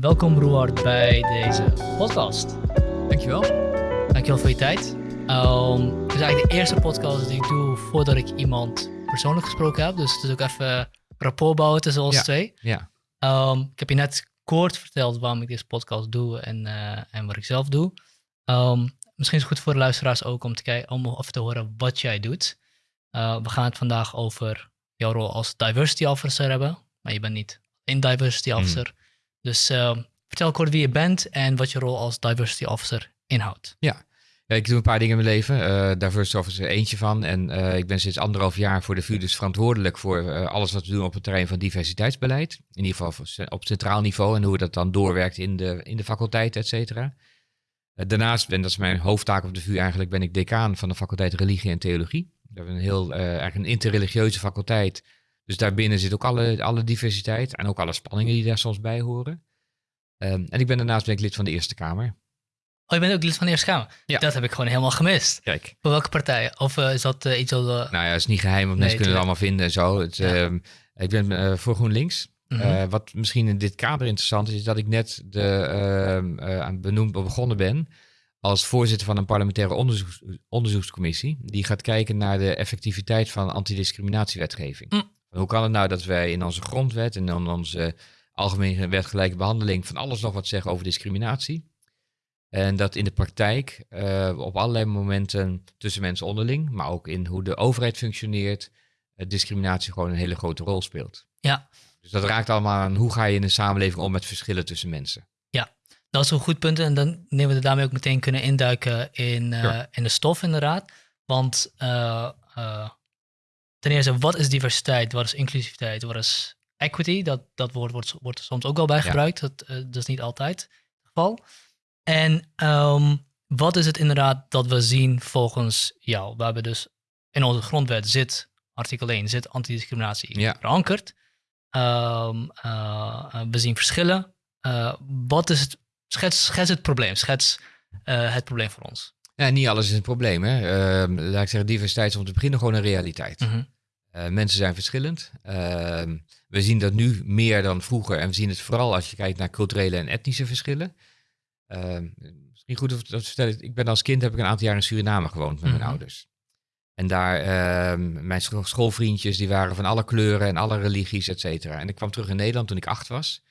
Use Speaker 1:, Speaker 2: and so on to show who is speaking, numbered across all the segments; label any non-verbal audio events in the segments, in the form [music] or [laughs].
Speaker 1: welkom Roard bij deze podcast.
Speaker 2: Dankjewel.
Speaker 1: Dankjewel voor je tijd. Um, het is eigenlijk de eerste podcast die ik doe voordat ik iemand persoonlijk gesproken heb. Dus het is ook even rapport bouwen tussen ons twee.
Speaker 2: Ja.
Speaker 1: Um, ik heb je net kort verteld waarom ik deze podcast doe en, uh, en wat ik zelf doe. Um, misschien is het goed voor de luisteraars ook om te kijken, om even te horen wat jij doet. Uh, we gaan het vandaag over jouw rol als diversity officer hebben, maar je bent niet een diversity officer. Dus uh, vertel kort wie je bent en wat je rol als diversity officer inhoudt.
Speaker 2: Ja. ja ik doe een paar dingen in mijn leven. Uh, diversity officer eentje van. En uh, ik ben sinds anderhalf jaar voor de VU dus verantwoordelijk voor uh, alles wat we doen op het terrein van diversiteitsbeleid. In ieder geval op centraal niveau en hoe dat dan doorwerkt in de, in de faculteit, et cetera. Daarnaast, en dat is mijn hoofdtaak op de VU eigenlijk, ben ik decaan van de faculteit Religie en Theologie. We hebben een heel, eigenlijk een interreligieuze faculteit. Dus daarbinnen zit ook alle, alle diversiteit en ook alle spanningen die daar soms bij horen. Um, en ik ben daarnaast ben ik lid van de Eerste Kamer.
Speaker 1: Oh, je bent ook lid van de Eerste Kamer? Ja. Dat heb ik gewoon helemaal gemist.
Speaker 2: Kijk.
Speaker 1: Voor welke partijen? Of uh, is dat uh, iets al... Uh...
Speaker 2: Nou ja, het is niet geheim, want nee, mensen kunnen het allemaal vinden en zo. Het, ja. um, ik ben voor GroenLinks. Mm -hmm. wat misschien in dit kader interessant is, is dat ik net de, aan benoemd begonnen ben als voorzitter van een parlementaire onderzoeks, onderzoekscommissie. Die gaat kijken naar de effectiviteit van antidiscriminatiewetgeving. Mm. Hoe kan het nou dat wij in onze grondwet en in onze algemene wet gelijke behandeling van alles nog wat zeggen over discriminatie? En dat in de praktijk uh, op allerlei momenten tussen mensen onderling, maar ook in hoe de overheid functioneert, uh, discriminatie gewoon een hele grote rol speelt.
Speaker 1: Ja.
Speaker 2: Dus dat raakt allemaal aan hoe ga je in een samenleving om met verschillen tussen mensen.
Speaker 1: Ja, dat is een goed punt. En dan nemen we daarmee ook meteen kunnen induiken in, uh, ja. in de stof inderdaad. Want ten eerste, wat is diversiteit? Wat is inclusiviteit? Wat is equity? Dat, dat woord wordt, wordt soms ook wel bij gebruikt. Ja. Dat, uh, dat is niet altijd het geval. En um, wat is het inderdaad dat we zien volgens jou? We hebben dus in onze grondwet zit, artikel 1, zit antidiscriminatie
Speaker 2: ja.
Speaker 1: verankerd. Um, uh, we zien verschillen. Uh, wat is het? Schets, schets het probleem. Schets het probleem voor ons.
Speaker 2: Ja, niet alles is een probleem. Hè? Uh, laat ik zeggen, diversiteit is om te beginnen gewoon een realiteit.
Speaker 1: Mm -hmm.
Speaker 2: uh, mensen zijn verschillend. Uh, we zien dat nu meer dan vroeger. En we zien het vooral als je kijkt naar culturele en etnische verschillen. misschien goed om te vertellen. Ik ben als kind heb ik een aantal jaar in Suriname gewoond met mijn
Speaker 1: Mhm.
Speaker 2: mm -hmm. ouders. En daar, ehm, mijn schoolvriendjes, die waren van alle kleuren en alle religies, et cetera. En ik kwam terug in Nederland toen ik acht was.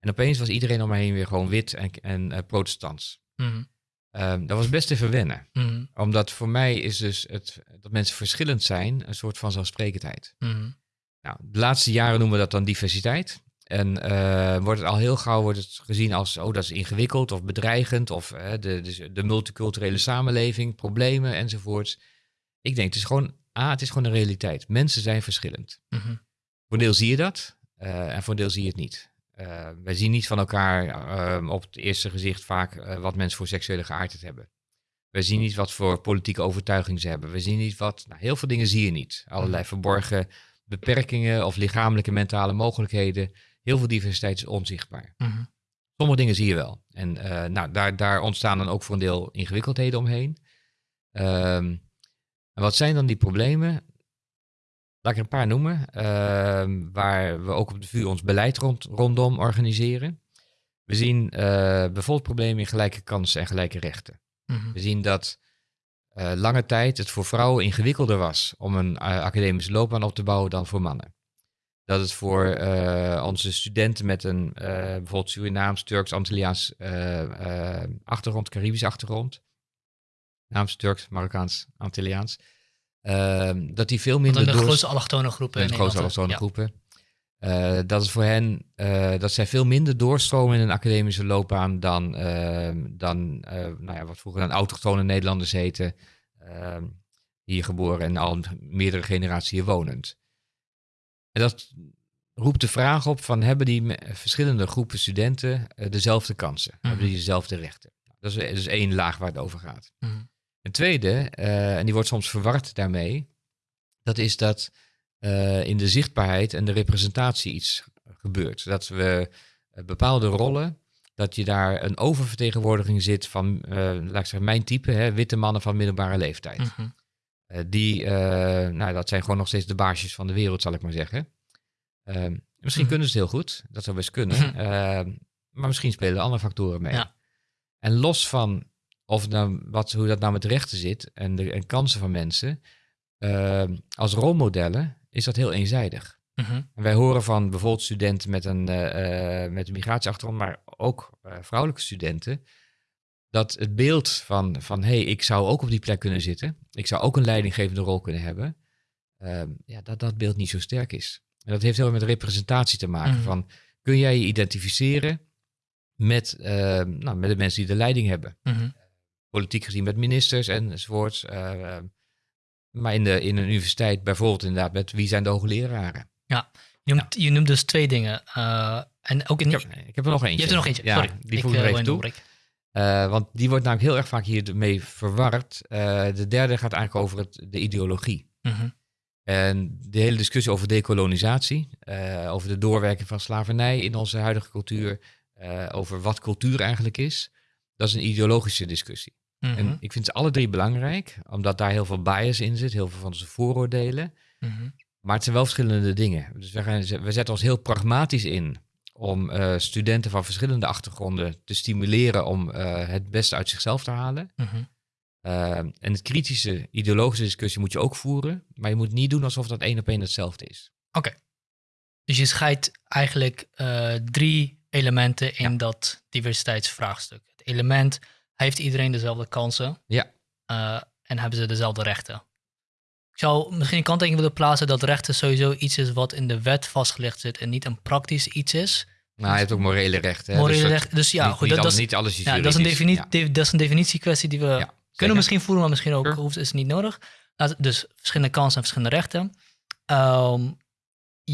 Speaker 2: En opeens was iedereen om me heen weer gewoon wit en, en uh, protestants.
Speaker 1: Mm -hmm.
Speaker 2: Um, dat was best even wennen.
Speaker 1: Mm -hmm.
Speaker 2: Omdat voor mij is dus het, dat mensen verschillend zijn een soort van zelfsprekendheid.
Speaker 1: Mm -hmm.
Speaker 2: Nou, de laatste jaren noemen we dat dan diversiteit. En uh, wordt het al heel gauw wordt het gezien als, oh dat is ingewikkeld of bedreigend. Of uh, de, de, de multiculturele samenleving, problemen enzovoorts. Ik denk, het is gewoon, A, het is gewoon een realiteit. Mensen zijn verschillend.
Speaker 1: Mm -hmm.
Speaker 2: Voor een deel zie je dat uh, en voor een deel zie je het niet. Uh, wij zien niet van elkaar uh, op het eerste gezicht vaak uh, wat mensen voor seksuele geaardheid hebben. We zien niet wat voor politieke overtuiging ze hebben. We zien niet wat. Nou, heel veel dingen zie je niet. Allerlei verborgen beperkingen of lichamelijke mentale mogelijkheden. Heel veel diversiteit is onzichtbaar.
Speaker 1: -hmm.
Speaker 2: Sommige dingen zie je wel. En nou, daar, daar, ontstaan dan ook voor een deel ingewikkeldheden omheen. Um, en wat zijn dan die problemen? Laat ik er een paar noemen, uh, waar we ook op de VU ons beleid rond, rondom organiseren. We zien uh, bijvoorbeeld problemen in gelijke kansen en gelijke rechten.
Speaker 1: Mm
Speaker 2: -hmm. We zien dat uh, lange tijd het voor vrouwen ingewikkelder was om een uh, academische loopbaan op te bouwen dan voor mannen. Dat het voor onze studenten met een bijvoorbeeld Surinaams, Turks, Antilliaans achtergrond, Caribisch achtergrond, Naams, Turks, Marokkaans, Antilliaans, dat die veel minder
Speaker 1: de
Speaker 2: door...
Speaker 1: grootste allochtone groepen.
Speaker 2: De grootste allochtone groepen. Uh, dat is voor hen, uh, dat zij veel minder doorstromen in een academische loopbaan dan, uh, dan nou ja, wat vroeger dan autochtone Nederlanders heten, ehm, hier geboren en al meerdere generaties hier wonend. En dat roept de vraag op van hebben die verschillende groepen studenten dezelfde kansen,
Speaker 1: Mhm.
Speaker 2: hebben die dezelfde rechten? Dat is, dat is één laag waar het over gaat.
Speaker 1: Mm.
Speaker 2: Een tweede, uh, en die wordt soms verward daarmee, dat is dat uh, in de zichtbaarheid en de representatie iets gebeurt. Dat we uh, bepaalde rollen, dat je daar een oververtegenwoordiging zit van, uh, laat ik zeggen, mijn type, hè, witte mannen van middelbare leeftijd.
Speaker 1: Mm -hmm.
Speaker 2: die, nou, dat zijn gewoon nog steeds de baasjes van de wereld, zal ik maar zeggen. misschien
Speaker 1: Mhm.
Speaker 2: kunnen ze het heel goed, dat zou best kunnen. maar maar misschien spelen andere factoren mee. Ja. En los van of nou, wat, hoe dat nou met rechten zit en de en kansen van mensen, ehm, als rolmodellen is dat heel eenzijdig. Mhm. wij horen van bijvoorbeeld studenten met een, uh, met een migratieachtergrond, maar ook uh, vrouwelijke studenten, dat het beeld van, van hé, hey, ik zou ook op die plek kunnen zitten, ik zou ook een leidinggevende rol kunnen hebben, ehm, ja, dat dat beeld niet zo sterk is. En dat heeft heel erg met representatie te maken. Mhm. Van, kun jij je identificeren met, ehm, nou, met de mensen die de leiding hebben? Mm Politiek gezien met ministers enzovoorts. Uh, maar in, de, in een universiteit bijvoorbeeld inderdaad met wie zijn de hoogleraren?
Speaker 1: Ja, je noemt, je noemt dus twee dingen. Uh, en ook in,
Speaker 2: ik, heb, ik heb er nog eentje.
Speaker 1: Je hebt er nog eentje, sorry.
Speaker 2: die voeg ik even toe. Uh, want die wordt namelijk heel erg vaak hiermee verward. De derde gaat eigenlijk over het, de ideologie. Mm En de hele discussie over dekolonisatie, uh, over de doorwerking van slavernij in onze huidige cultuur, over wat cultuur eigenlijk is, dat is een ideologische discussie. En mhm. ik vind ze alle drie belangrijk, omdat daar heel veel bias in zit, heel veel van onze vooroordelen. Mhm. Maar het zijn wel verschillende dingen. Dus we, gaan, we zetten ons heel pragmatisch in om uh, studenten van verschillende achtergronden te stimuleren om uh, het beste uit zichzelf te halen. Mm -hmm. uh, en het kritische, ideologische discussie moet je ook voeren, maar je moet niet doen alsof dat één op één hetzelfde is.
Speaker 1: Oké. Dus je scheidt eigenlijk drie elementen in dat diversiteitsvraagstuk. Het element, heeft iedereen dezelfde kansen?
Speaker 2: Ja.
Speaker 1: en hebben ze dezelfde rechten? Ik zou misschien een kanttekening willen plaatsen dat rechten sowieso iets is wat in de wet vastgelegd zit en niet een praktisch iets is.
Speaker 2: Nou, hij heeft ook morele rechten.
Speaker 1: Morele dus rechten, dus ja,
Speaker 2: niet,
Speaker 1: goed.
Speaker 2: dat, dat, is niet alles is
Speaker 1: ja, dat, is een definitie, dat is een definitiekwestie die we kunnen misschien voeren, maar misschien ook hoeft, is niet nodig. Dus verschillende kansen en verschillende rechten. Um,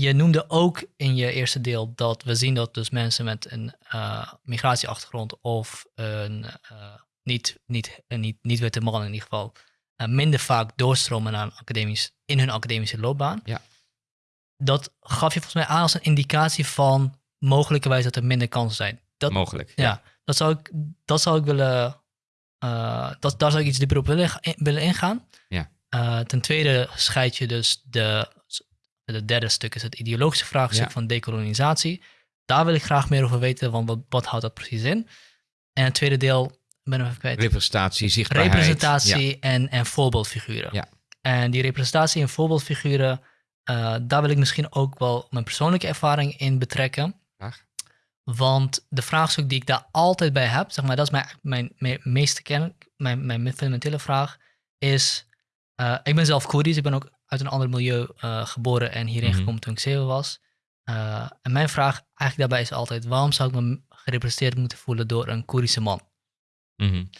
Speaker 1: je noemde ook in je eerste deel dat we zien dat dus mensen met een uh, migratieachtergrond of een uh, niet, niet, niet, niet witte man in ieder geval, uh, minder vaak doorstromen naar academisch, in hun academische loopbaan.
Speaker 2: Ja.
Speaker 1: Dat gaf je volgens mij aan als een indicatie van mogelijkerwijs dat er minder kansen zijn. Dat,
Speaker 2: Mogelijk.
Speaker 1: Ja, Dat, zou ik, dat zou ik willen. Dat, daar zou ik iets dieper op willen, willen ingaan.
Speaker 2: Ja.
Speaker 1: Ten tweede scheid je dus de. Het derde stuk is het ideologische vraagstuk van dekolonisatie. Daar wil ik graag meer over weten, want wat, wat houdt dat precies in? En het tweede deel ben even kwijt.
Speaker 2: Representatie, zichtbaarheid.
Speaker 1: Representatie en, en voorbeeldfiguren.
Speaker 2: Ja.
Speaker 1: En die representatie en voorbeeldfiguren, uh, daar wil ik misschien ook wel mijn persoonlijke ervaring in betrekken. Want de vraagstuk die ik daar altijd bij heb, zeg maar, dat is mijn, mijn, mijn meeste kern, mijn, mijn fundamentele vraag, is, uh, ik ben zelf Koerdisch, ik ben ook uit een ander milieu uh, geboren en hierheen mm gekomen toen ik zeven was. en mijn vraag eigenlijk daarbij is altijd, waarom zou ik me gerepresenteerd moeten voelen door een Koerdische man?
Speaker 2: Mm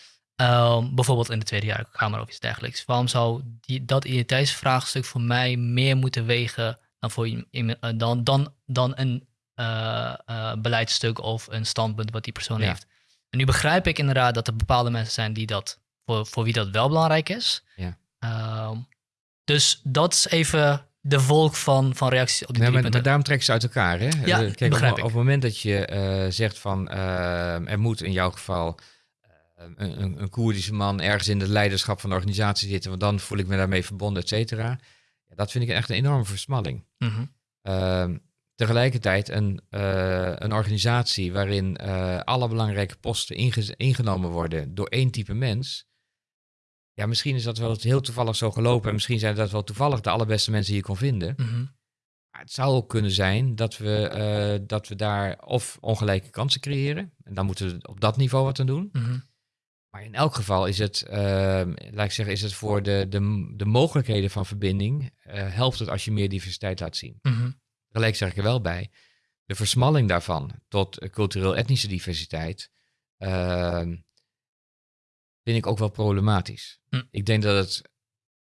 Speaker 1: bijvoorbeeld in de Tweede Kamer of iets dergelijks. Waarom zou die, dat identiteitsvraagstuk voor mij meer moeten wegen dan, voor, uh, dan, dan, dan een uh, uh, beleidstuk of een standpunt wat die persoon heeft? En nu begrijp ik inderdaad dat er bepaalde mensen zijn die dat, voor, voor wie dat wel belangrijk is.
Speaker 2: Ja.
Speaker 1: Uh, dus dat is even de volk van, van reacties op die
Speaker 2: nee,
Speaker 1: maar,
Speaker 2: maar, daarom trekken ze uit elkaar. Hè?
Speaker 1: Ja,
Speaker 2: Kijk,
Speaker 1: begrijp
Speaker 2: op,
Speaker 1: ik.
Speaker 2: op het moment dat je zegt van er moet in jouw geval een, een, een Koerdische man ergens in het leiderschap van de organisatie zitten, want dan voel ik me daarmee verbonden, et cetera. Ja, dat vind ik echt een enorme versmalling.
Speaker 1: Mm
Speaker 2: -hmm. tegelijkertijd een, uh, een organisatie waarin uh, alle belangrijke posten ingenomen worden door één type mens. Ja, misschien is dat wel heel toevallig zo gelopen. En misschien zijn dat wel toevallig de allerbeste mensen die je kon vinden.
Speaker 1: Mm -hmm.
Speaker 2: Maar het zou ook kunnen zijn dat we, uh, dat we daar of ongelijke kansen creëren. En dan moeten we op dat niveau wat aan doen.
Speaker 1: Mm -hmm.
Speaker 2: Maar in elk geval is het, uh, laat ik zeggen, is het voor de, de, de mogelijkheden van verbinding, uh, helpt het als je meer diversiteit laat zien.
Speaker 1: Mm -hmm.
Speaker 2: Tegelijk zeg ik er wel bij, de versmalling daarvan tot cultureel-etnische diversiteit, uh, vind ik ook wel problematisch.
Speaker 1: Mm.
Speaker 2: Ik denk dat het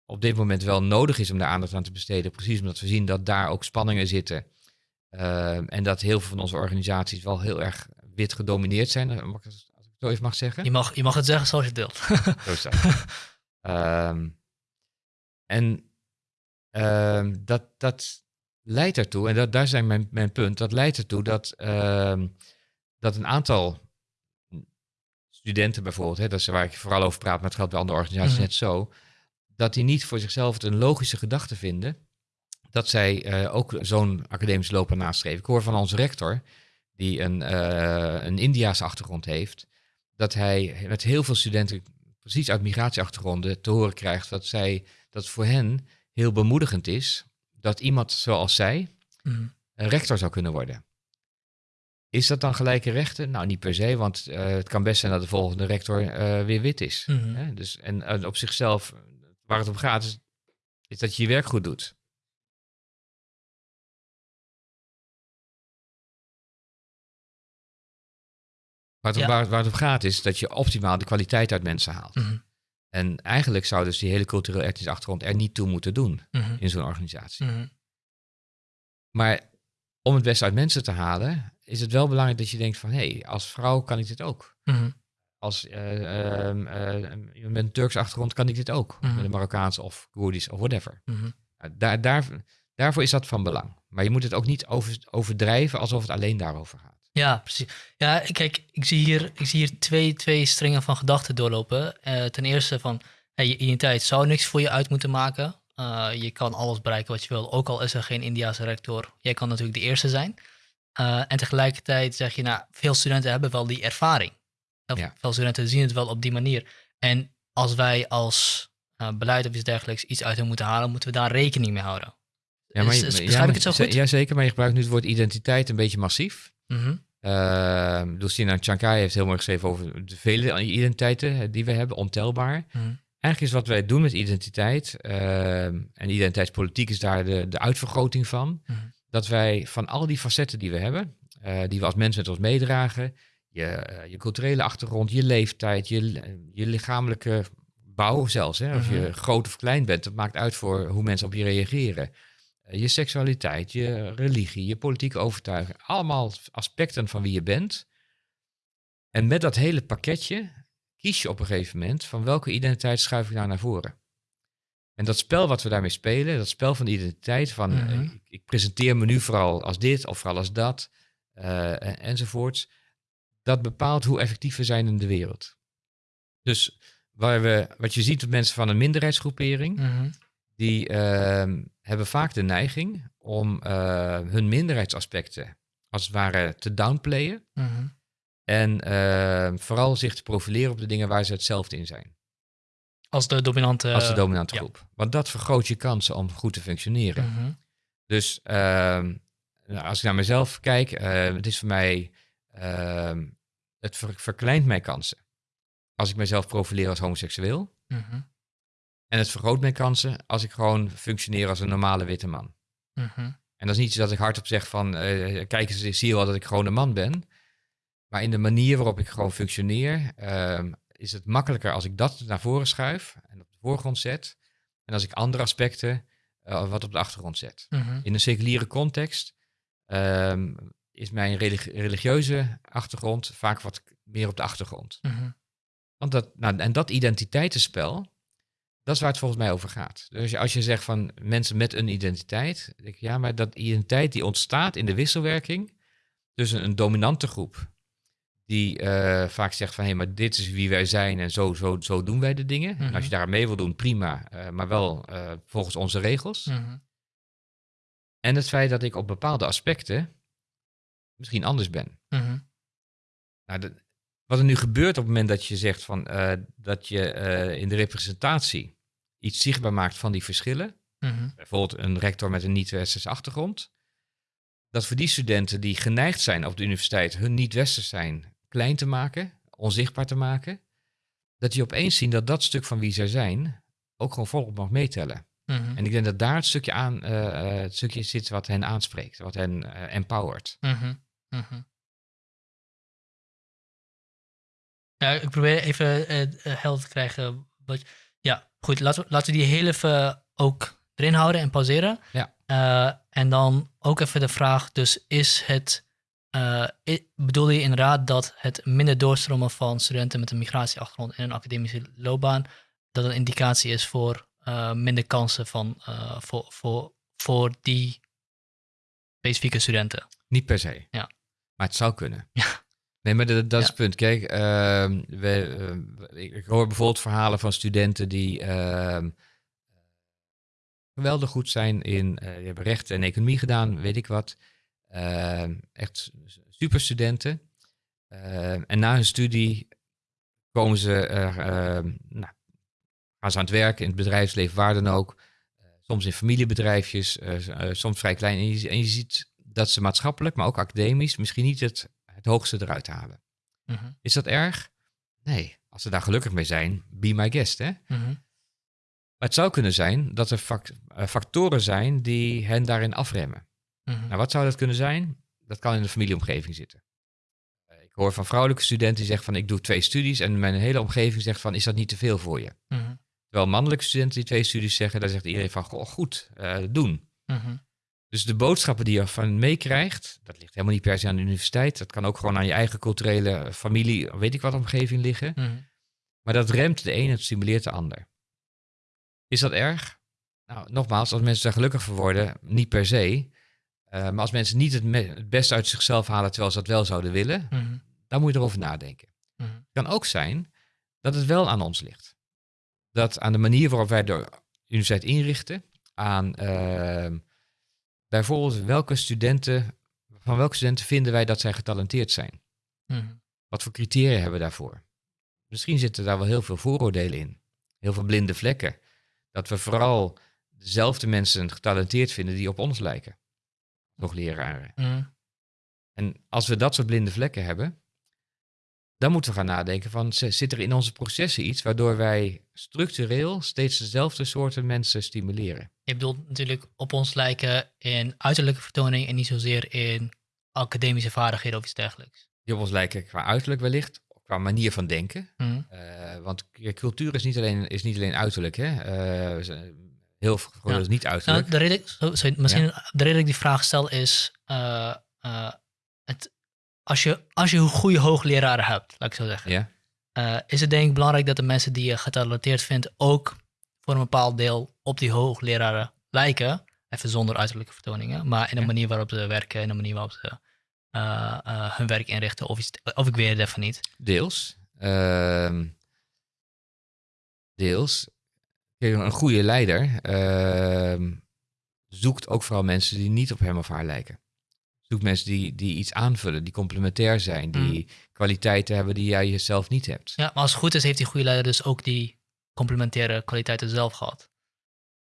Speaker 2: op dit moment wel nodig is om daar aandacht aan te besteden, precies omdat we zien dat daar ook spanningen zitten. Ehm, en dat heel veel van onze organisaties wel heel erg wit gedomineerd zijn. Mag ik zo even mag zeggen.
Speaker 1: Je mag, je mag het zeggen zoals je het deelt. [laughs]
Speaker 2: zo is dat. um, [laughs] en um, dat, dat leidt ertoe, en dat, daar zijn mijn, mijn punt, dat leidt ertoe dat, um, dat een aantal studenten bijvoorbeeld, hè, dat is waar ik vooral over praat, maar het geldt bij andere organisaties mm -hmm. net zo, dat die niet voor zichzelf het een logische gedachte vinden dat zij uh, ook zo'n academische loopbaan nastreven. Ik hoor van onze rector, die een, uh, een Indiaanse achtergrond heeft, dat hij met heel veel studenten, precies uit migratieachtergronden, te horen krijgt dat, zij, dat voor hen heel bemoedigend is dat iemand zoals zij mhm. een rector zou kunnen worden. Is dat dan gelijke rechten? Nou, niet per se, want uh, het kan best zijn dat de volgende rector uh, weer wit is. Mm hè? Dus, en uh, op zichzelf, waar het om gaat, is, is dat je je werk goed doet. Waar het, ja. waar, waar het, om gaat is dat je optimaal de kwaliteit uit mensen haalt. Mm -hmm. En eigenlijk zou dus die hele cultureel ethische achtergrond er niet toe moeten doen mm -hmm. in zo'n organisatie. Maar om het beste uit mensen te halen, is het wel belangrijk dat je denkt van, hé, hey, als vrouw kan ik dit ook. Mhm. Als uh, met een Turks achtergrond kan ik dit ook. Mhm. Met een Marokkaans of Koerdisch of whatever. Mhm. daar, daar, daarvoor is dat van belang. Maar je moet het ook niet over, overdrijven alsof het alleen daarover gaat.
Speaker 1: Ja, precies. Ja, kijk, ik zie hier, ik zie hier twee, twee stringen van gedachten doorlopen. Uh, ten eerste van, hey, je identiteit zou niks voor je uit moeten maken. Uh, je kan alles bereiken wat je wil, ook al is er geen Indiaanse rector. Jij kan natuurlijk de eerste zijn. Uh, en tegelijkertijd zeg je, nou, veel studenten hebben wel die ervaring. Ja. Veel studenten zien het wel op die manier. En als wij als uh, beleid of iets dergelijks iets uit hen moeten halen, moeten we daar rekening mee houden.
Speaker 2: Ja, maar, is, is, ja, ik het zo goed? Ja, zeker, maar je gebruikt nu het woord identiteit een beetje massief. Mm -hmm. uh, Lucina Chankai heeft heel mooi geschreven over de vele identiteiten die we hebben, ontelbaar. Mm -hmm. Eigenlijk is wat wij doen met identiteit, uh, en identiteitspolitiek is daar de, de uitvergroting van, mm -hmm dat wij van al die facetten die we hebben, uh, die we als mensen met ons meedragen, je, uh, je culturele achtergrond, je leeftijd, je, je lichamelijke bouw zelfs, hè, of je mhm. groot of klein bent, dat maakt uit voor hoe mensen op je reageren. Uh, je seksualiteit, je religie, je politieke overtuiging, allemaal aspecten van wie je bent. En met dat hele pakketje kies je op een gegeven moment van welke identiteit schuif ik nou naar voren. En dat spel wat we daarmee spelen, dat spel van de identiteit, van mm ik, ik, presenteer me nu vooral als dit of vooral als dat, uh, enzovoorts, dat bepaalt hoe effectief we zijn in de wereld. Dus waar we, wat je ziet met mensen van een minderheidsgroepering, mm die uh, hebben vaak de neiging om uh, hun minderheidsaspecten als het ware te downplayen. Mm En vooral zich te profileren op de dingen waar ze hetzelfde in zijn.
Speaker 1: Als de dominante,
Speaker 2: als de dominante groep. Want dat vergroot je kansen om goed te functioneren. Mhm. Dus uh, als ik naar mezelf kijk, uh, het is voor mij, uh, het ver verkleint mijn kansen. Als ik mezelf profileer als homoseksueel. Mhm. En het vergroot mijn kansen als ik gewoon functioneer als een normale witte man. Mhm. En dat is niet zo dat ik hardop zeg van, uh, kijk eens, zie je wel dat ik gewoon een man ben. Maar in de manier waarop ik gewoon functioneer, ehm, is het makkelijker als ik dat naar voren schuif en op de voorgrond zet. En als ik andere aspecten uh, wat op de achtergrond zet. Mhm. In een seculiere context um, is mijn religieuze achtergrond vaak wat meer op de achtergrond. Mhm. Want dat, nou, en dat identiteitenspel, dat is waar het volgens mij over gaat. Dus als je zegt van mensen met een identiteit, denk ik, ja, maar dat identiteit die ontstaat in de wisselwerking tussen een dominante groep die uh, vaak zegt van hé, hey, maar dit is wie wij zijn en zo, zo, zo doen wij de dingen. En als je mhm. daar mee wil doen, prima, uh, maar wel uh, volgens onze regels. Mm -hmm. En het feit dat ik op bepaalde aspecten misschien anders ben. Mm -hmm. nou, de, wat er nu gebeurt op het moment dat je zegt van dat je in de representatie iets zichtbaar maakt van die verschillen, bijvoorbeeld een rector met een niet-westerse achtergrond, dat voor die studenten die geneigd zijn op de universiteit hun niet-westers zijn klein te maken, onzichtbaar te maken, dat die opeens zien dat dat stuk van wie zij zijn ook gewoon volop mag meetellen. Mhm. En ik denk dat daar het stukje, aan, uh, het stukje zit wat hen aanspreekt, wat hen uh, empowert. Mm -hmm.
Speaker 1: Ja, ik probeer even uh, helder te krijgen. Wat, ja, goed, laten we, laten we die heel even ook erin houden en pauzeren. Ja. en dan ook even de vraag, dus is het uh, bedoel je inderdaad dat het minder doorstromen van studenten met een migratieachtergrond in een academische loopbaan, dat een indicatie is voor uh, minder kansen van, uh, voor, voor, voor die specifieke studenten?
Speaker 2: Niet per se. Ja. Maar het zou kunnen. [laughs] Ja. Nee, maar dat, dat is het punt. Kijk, ehm, we, ik hoor bijvoorbeeld verhalen van studenten die ehm, geweldig goed zijn in, die hebben rechten en economie gedaan, weet ik wat. Echt superstudenten. en na hun studie komen ze, nou, gaan ze aan het werk in het bedrijfsleven, waar dan ook. soms in familiebedrijfjes, soms vrij klein. En je, en je ziet dat ze maatschappelijk, maar ook academisch, misschien niet het, het hoogste eruit halen. Mhm. Is dat erg? Nee, als ze daar gelukkig mee zijn, be my guest. Hè? Mhm. Maar het zou kunnen zijn dat er eh, factoren zijn die hen daarin afremmen. Mhm. Nou, wat zou dat kunnen zijn? Dat kan in de familieomgeving zitten. Eh, ik hoor van vrouwelijke studenten die zeggen van ik doe twee studies en mijn hele omgeving zegt van is dat niet te veel voor je? Terwijl mannelijke studenten die twee studies zeggen, daar zegt iedereen van goh, goed, uh, doen. Dus de boodschappen die je van meekrijgt, dat ligt helemaal niet per se aan de universiteit. Dat kan ook gewoon aan je eigen culturele familie, weet ik wat, omgeving liggen. Mhm. Maar dat remt de een en stimuleert de ander. Is dat erg? Nou, nogmaals, als mensen daar gelukkig voor worden, niet per se. Uh, maar als mensen niet het, het, beste uit zichzelf halen terwijl ze dat wel zouden willen, mhm. dan moet je erover nadenken. Mhm. Het kan ook zijn dat het wel aan ons ligt. Dat aan de manier waarop wij de universiteit inrichten, aan uh, bijvoorbeeld welke studenten, van welke studenten vinden wij dat zij getalenteerd zijn? Mhm. Wat voor criteria hebben we daarvoor? Misschien zitten daar wel heel veel vooroordelen in. Heel veel blinde vlekken. Dat we vooral dezelfde mensen getalenteerd vinden die op ons lijken. Nog leraren. Mhm. En als we dat soort blinde vlekken hebben, dan moeten we gaan nadenken van, zit er in onze processen iets waardoor wij structureel steeds dezelfde soorten mensen stimuleren?
Speaker 1: Je bedoelt natuurlijk op ons lijken in uiterlijke vertoning en niet zozeer in academische vaardigheden of iets dergelijks.
Speaker 2: Die op ons lijken qua uiterlijk wellicht, qua manier van denken. Mhm. Eh, want cultuur is niet alleen, is niet alleen uiterlijk. Hè? Uh, heel veel ja. is niet uiterlijk.
Speaker 1: Nou, de reden, sorry, misschien de reden dat ik die vraag stel is, uh, het, als, je, als je een goede hoogleraren hebt, laat ik zo zeggen, ja. is het denk ik belangrijk dat de mensen die je getalenteerd vindt ook voor een bepaald deel op die hoogleraren lijken. Even zonder uiterlijke vertoningen, maar in de manier waarop ze werken, in de manier waarop ze hun werk inrichten. Of, iets, of ik weet het even niet.
Speaker 2: Deels. Uh, deels. Een goede leider uh, zoekt ook vooral mensen die niet op hem of haar lijken. Zoekt mensen die, die iets aanvullen, die complementair zijn, die mm. kwaliteiten hebben die jij jezelf niet hebt.
Speaker 1: Ja, maar als het goed is, heeft die goede leider dus ook die complementaire kwaliteiten zelf gehad.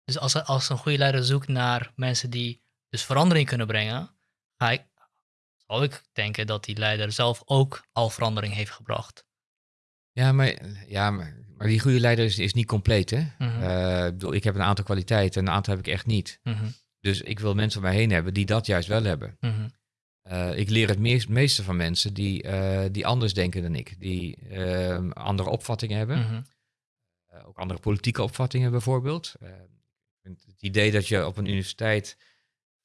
Speaker 1: Dus als, als een goede leider zoekt naar mensen die dus verandering kunnen brengen, ga ik, zou ik denken dat die leider zelf ook al verandering heeft gebracht.
Speaker 2: Ja, maar, ja, maar, maar die goede leider is, is niet compleet. Hè? Mhm. Eh, ik, bedoel, ik heb een aantal kwaliteiten en een aantal heb ik echt niet. Mhm. Dus ik wil mensen om mij heen hebben die dat juist wel hebben. Mhm. Eh, ik leer het meeste van mensen die, uh, die anders denken dan ik, die andere opvattingen hebben. Eh, ook andere politieke opvattingen bijvoorbeeld. Eh, het idee dat je op een universiteit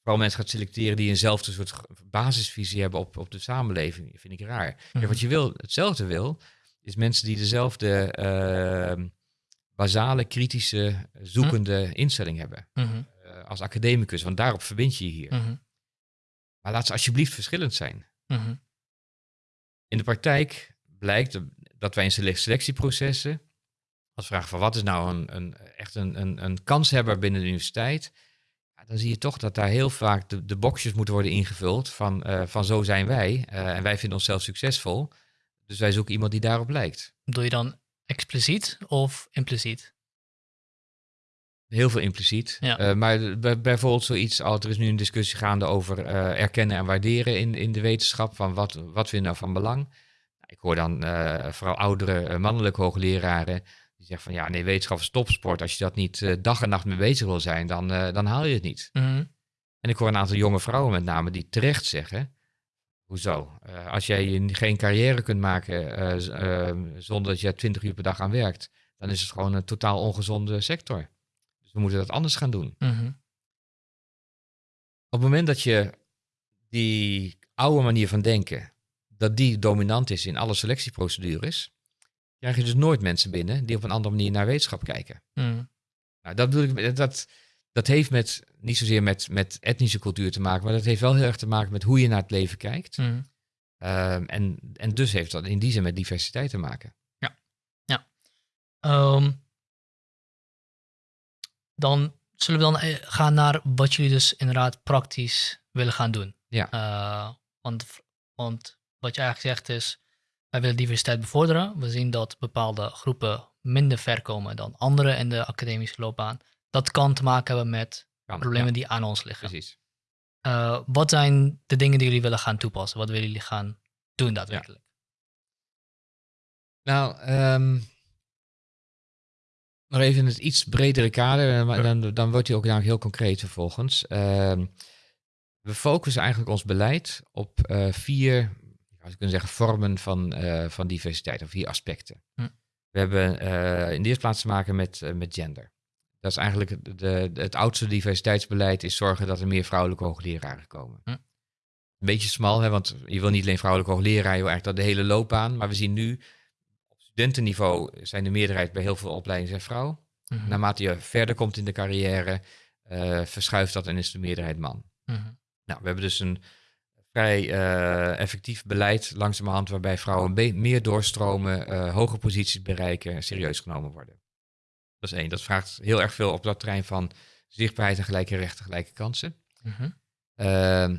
Speaker 2: vooral mensen gaat selecteren die eenzelfde soort basisvisie hebben op, op de samenleving, vind ik raar. Mhm. wat je wil, hetzelfde wil, is mensen die dezelfde uh, basale, kritische, zoekende mhm. instelling hebben. Mhm. Eh, als academicus, want daarop verbind je je hier. Maar laat ze alsjeblieft verschillend zijn. In de praktijk blijkt dat wij in selectieprocessen als vraag van wat is nou een, een echt een, een, een kanshebber binnen de universiteit, ja, dan zie je toch dat daar heel vaak de, de boxjes moeten worden ingevuld van, uh, van zo zijn wij en wij vinden onszelf succesvol. Dus wij zoeken iemand die daarop lijkt.
Speaker 1: Doe je dan expliciet of impliciet?
Speaker 2: Heel veel impliciet. Ja. Uh, maar bijvoorbeeld zoiets als er is nu een discussie gaande over erkennen en waarderen in, in de wetenschap. Van wat, wat vinden nou van belang? Ik hoor dan vooral oudere mannelijke hoogleraren die zegt van ja, nee, wetenschap is topsport. Als je dat niet dag en nacht mee bezig wil zijn, dan, dan haal je het niet. Mhm. En ik hoor een aantal jonge vrouwen met name die terecht zeggen, hoezo? Uh, als jij geen carrière kunt maken zonder dat je 20 uur per dag aan werkt, dan is het gewoon een totaal ongezonde sector. Dus we moeten dat anders gaan doen. Mhm. Op het moment dat je die oude manier van denken, dat die dominant is in alle selectieprocedures, krijg je dus nooit mensen binnen die op een andere manier naar wetenschap kijken. Mm. Nou, dat bedoel ik, dat, dat heeft met, niet zozeer met, met etnische cultuur te maken, maar dat heeft wel heel erg te maken met hoe je naar het leven kijkt. Mm. Ehm, en, en dus heeft dat in die zin met diversiteit te maken.
Speaker 1: Ja, ja. Ehm, dan zullen we dan eh, gaan naar wat jullie dus inderdaad praktisch willen gaan doen. Ja. want, want wat je eigenlijk zegt is, wij willen diversiteit bevorderen. We zien dat bepaalde groepen minder ver komen dan anderen in de academische loopbaan. Dat kan te maken hebben met problemen die aan ons liggen.
Speaker 2: Precies.
Speaker 1: Uh, wat zijn de dingen die jullie willen gaan toepassen? Wat willen jullie gaan doen daadwerkelijk?
Speaker 2: Nou, um, nog even in het iets bredere kader, maar dan, dan wordt hij ook namelijk heel concreet vervolgens. Uh, we focussen eigenlijk ons beleid op uh, vier zou kunnen zeggen, vormen van, uh, van diversiteit, of vier aspecten. Hm. We hebben uh, in de eerste plaats te maken met, met gender. Dat is eigenlijk de, het oudste diversiteitsbeleid, is zorgen dat er meer vrouwelijke hoogleraren komen. Hm. Een beetje smal, hè, want je wil niet alleen vrouwelijke hoogleraren, je wil eigenlijk dat de hele loopbaan. Maar we zien nu, op studentenniveau zijn de meerderheid bij heel veel opleidingen zijn vrouw. Hm. Naarmate je verder komt in de carrière, verschuift dat en is de meerderheid man. Hm. Nou, we hebben dus een vrij uh, effectief beleid langzamerhand waarbij vrouwen meer doorstromen, uh, hoge posities bereiken en serieus genomen worden. Dat is één. Dat vraagt heel erg veel op dat terrein van zichtbaarheid en gelijke rechten, gelijke kansen. Mm -hmm. uh,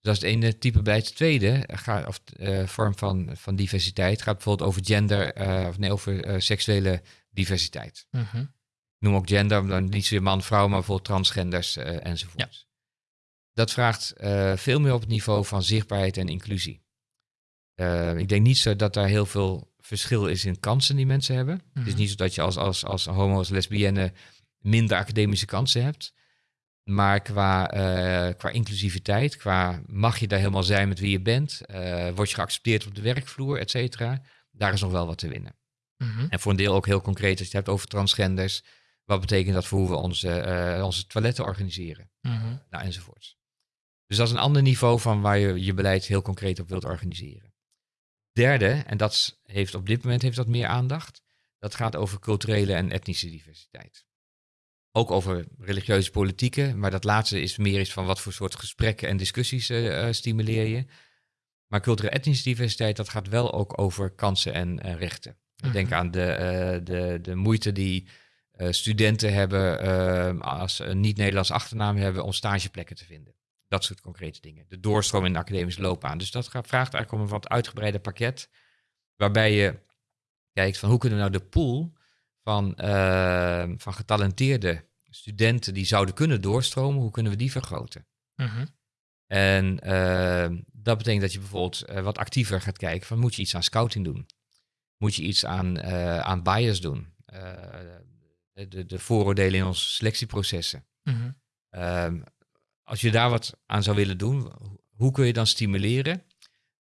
Speaker 2: dat is het ene type beleid. Het tweede gaat, of, uh, vorm van, van diversiteit gaat bijvoorbeeld over gender, of nee, over seksuele diversiteit. Mm -hmm. Noem ook gender, dan niet zozeer man-vrouw, maar bijvoorbeeld transgenders enzovoort. Ja dat vraagt veel meer op het niveau van zichtbaarheid en inclusie. Uh, ik denk niet zo dat daar heel veel verschil is in kansen die mensen hebben. Mm -hmm. Het is mhm. niet zo dat je als, als, als homo's, lesbienne minder academische kansen hebt. Maar qua, uh, qua inclusiviteit, qua mag je daar helemaal zijn met wie je bent, word je geaccepteerd op de werkvloer, et cetera, daar is nog wel wat te winnen. Mm -hmm. En voor een deel ook heel concreet, als je het hebt over transgenders, wat betekent dat voor hoe we onze, onze toiletten organiseren? Mm -hmm. Nou, enzovoorts. Dus dat is een ander niveau van waar je je beleid heel concreet op wilt organiseren. Derde, en dat heeft op dit moment heeft dat meer aandacht, dat gaat over culturele en etnische diversiteit. Ook over religieuze politieken, maar dat laatste is meer iets van wat voor soort gesprekken en discussies uh, stimuleer je. Maar culturele etnische diversiteit, dat gaat wel ook over kansen en rechten. Denk aan de, uh, de, de moeite die studenten hebben als een niet-Nederlands achternaam hebben om stageplekken te vinden. Dat soort concrete dingen. De doorstroom in de academische loopbaan. Dus dat vraagt eigenlijk om een wat uitgebreider pakket. Waarbij je kijkt van hoe kunnen we nou de pool van, uh, van getalenteerde studenten die zouden kunnen doorstromen, hoe kunnen we die vergroten? Uh En uh, dat betekent dat je bijvoorbeeld uh, wat actiever gaat kijken van moet je iets aan scouting doen? Moet je iets aan, aan bias doen? de, de vooroordelen in onze selectieprocessen. Uh als je daar wat aan zou willen doen, hoe kun je dan stimuleren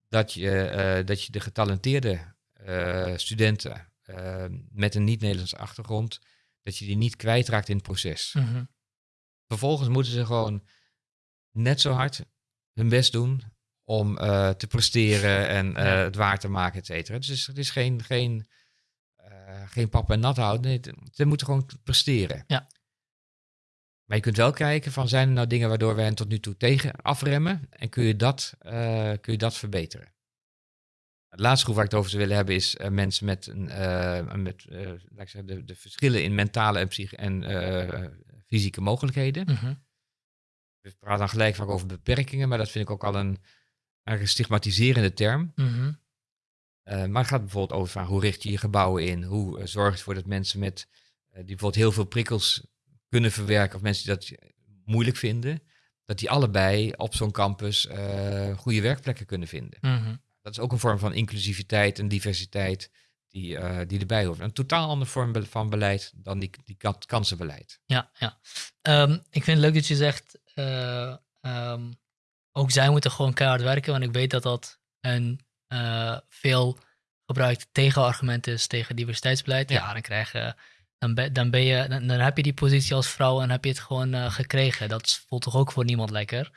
Speaker 2: dat je, uh, dat je de getalenteerde uh, studenten uh, met een niet-Nederlandse achtergrond, dat je die niet kwijtraakt in het proces. Mm -hmm. Vervolgens moeten ze gewoon net zo hard hun best doen om te presteren en het waar te maken, et cetera. Dus het is geen, geen, geen pap en nat houden. Nee, ze moeten gewoon presteren. Ja. Maar je kunt wel kijken van zijn er nou dingen waardoor wij hen tot nu toe tegen afremmen en kun je dat, uh, kun je dat verbeteren. Het laatste groep waar ik het over zou willen hebben is uh, mensen met, een, uh, met laat ik zeggen, de, de, verschillen in mentale en, psych en fysieke mogelijkheden. -hmm. We praten dan gelijk vaak over beperkingen, maar dat vind ik ook al een, een stigmatiserende term. -hmm. maar het gaat bijvoorbeeld over van hoe richt je je gebouwen in? Hoe zorg je ervoor dat mensen met die bijvoorbeeld heel veel prikkels kunnen verwerken, of mensen die dat moeilijk vinden, dat die allebei op zo'n campus uh, goede werkplekken kunnen vinden. Mhm. Dat is ook een vorm van inclusiviteit en diversiteit die, uh, die erbij hoort. Een totaal andere vorm van beleid dan die, die kansenbeleid.
Speaker 1: Ja, ja. Um, ik vind het leuk dat je zegt, uh, um, ook zij moeten gewoon keihard werken, want ik weet dat dat een veel gebruikt tegenargument is tegen diversiteitsbeleid. Ja, ja dan krijgen dan, ben, dan, ben je, dan, dan, heb je die positie als vrouw en heb je het gewoon uh, gekregen. Dat voelt toch ook voor niemand lekker.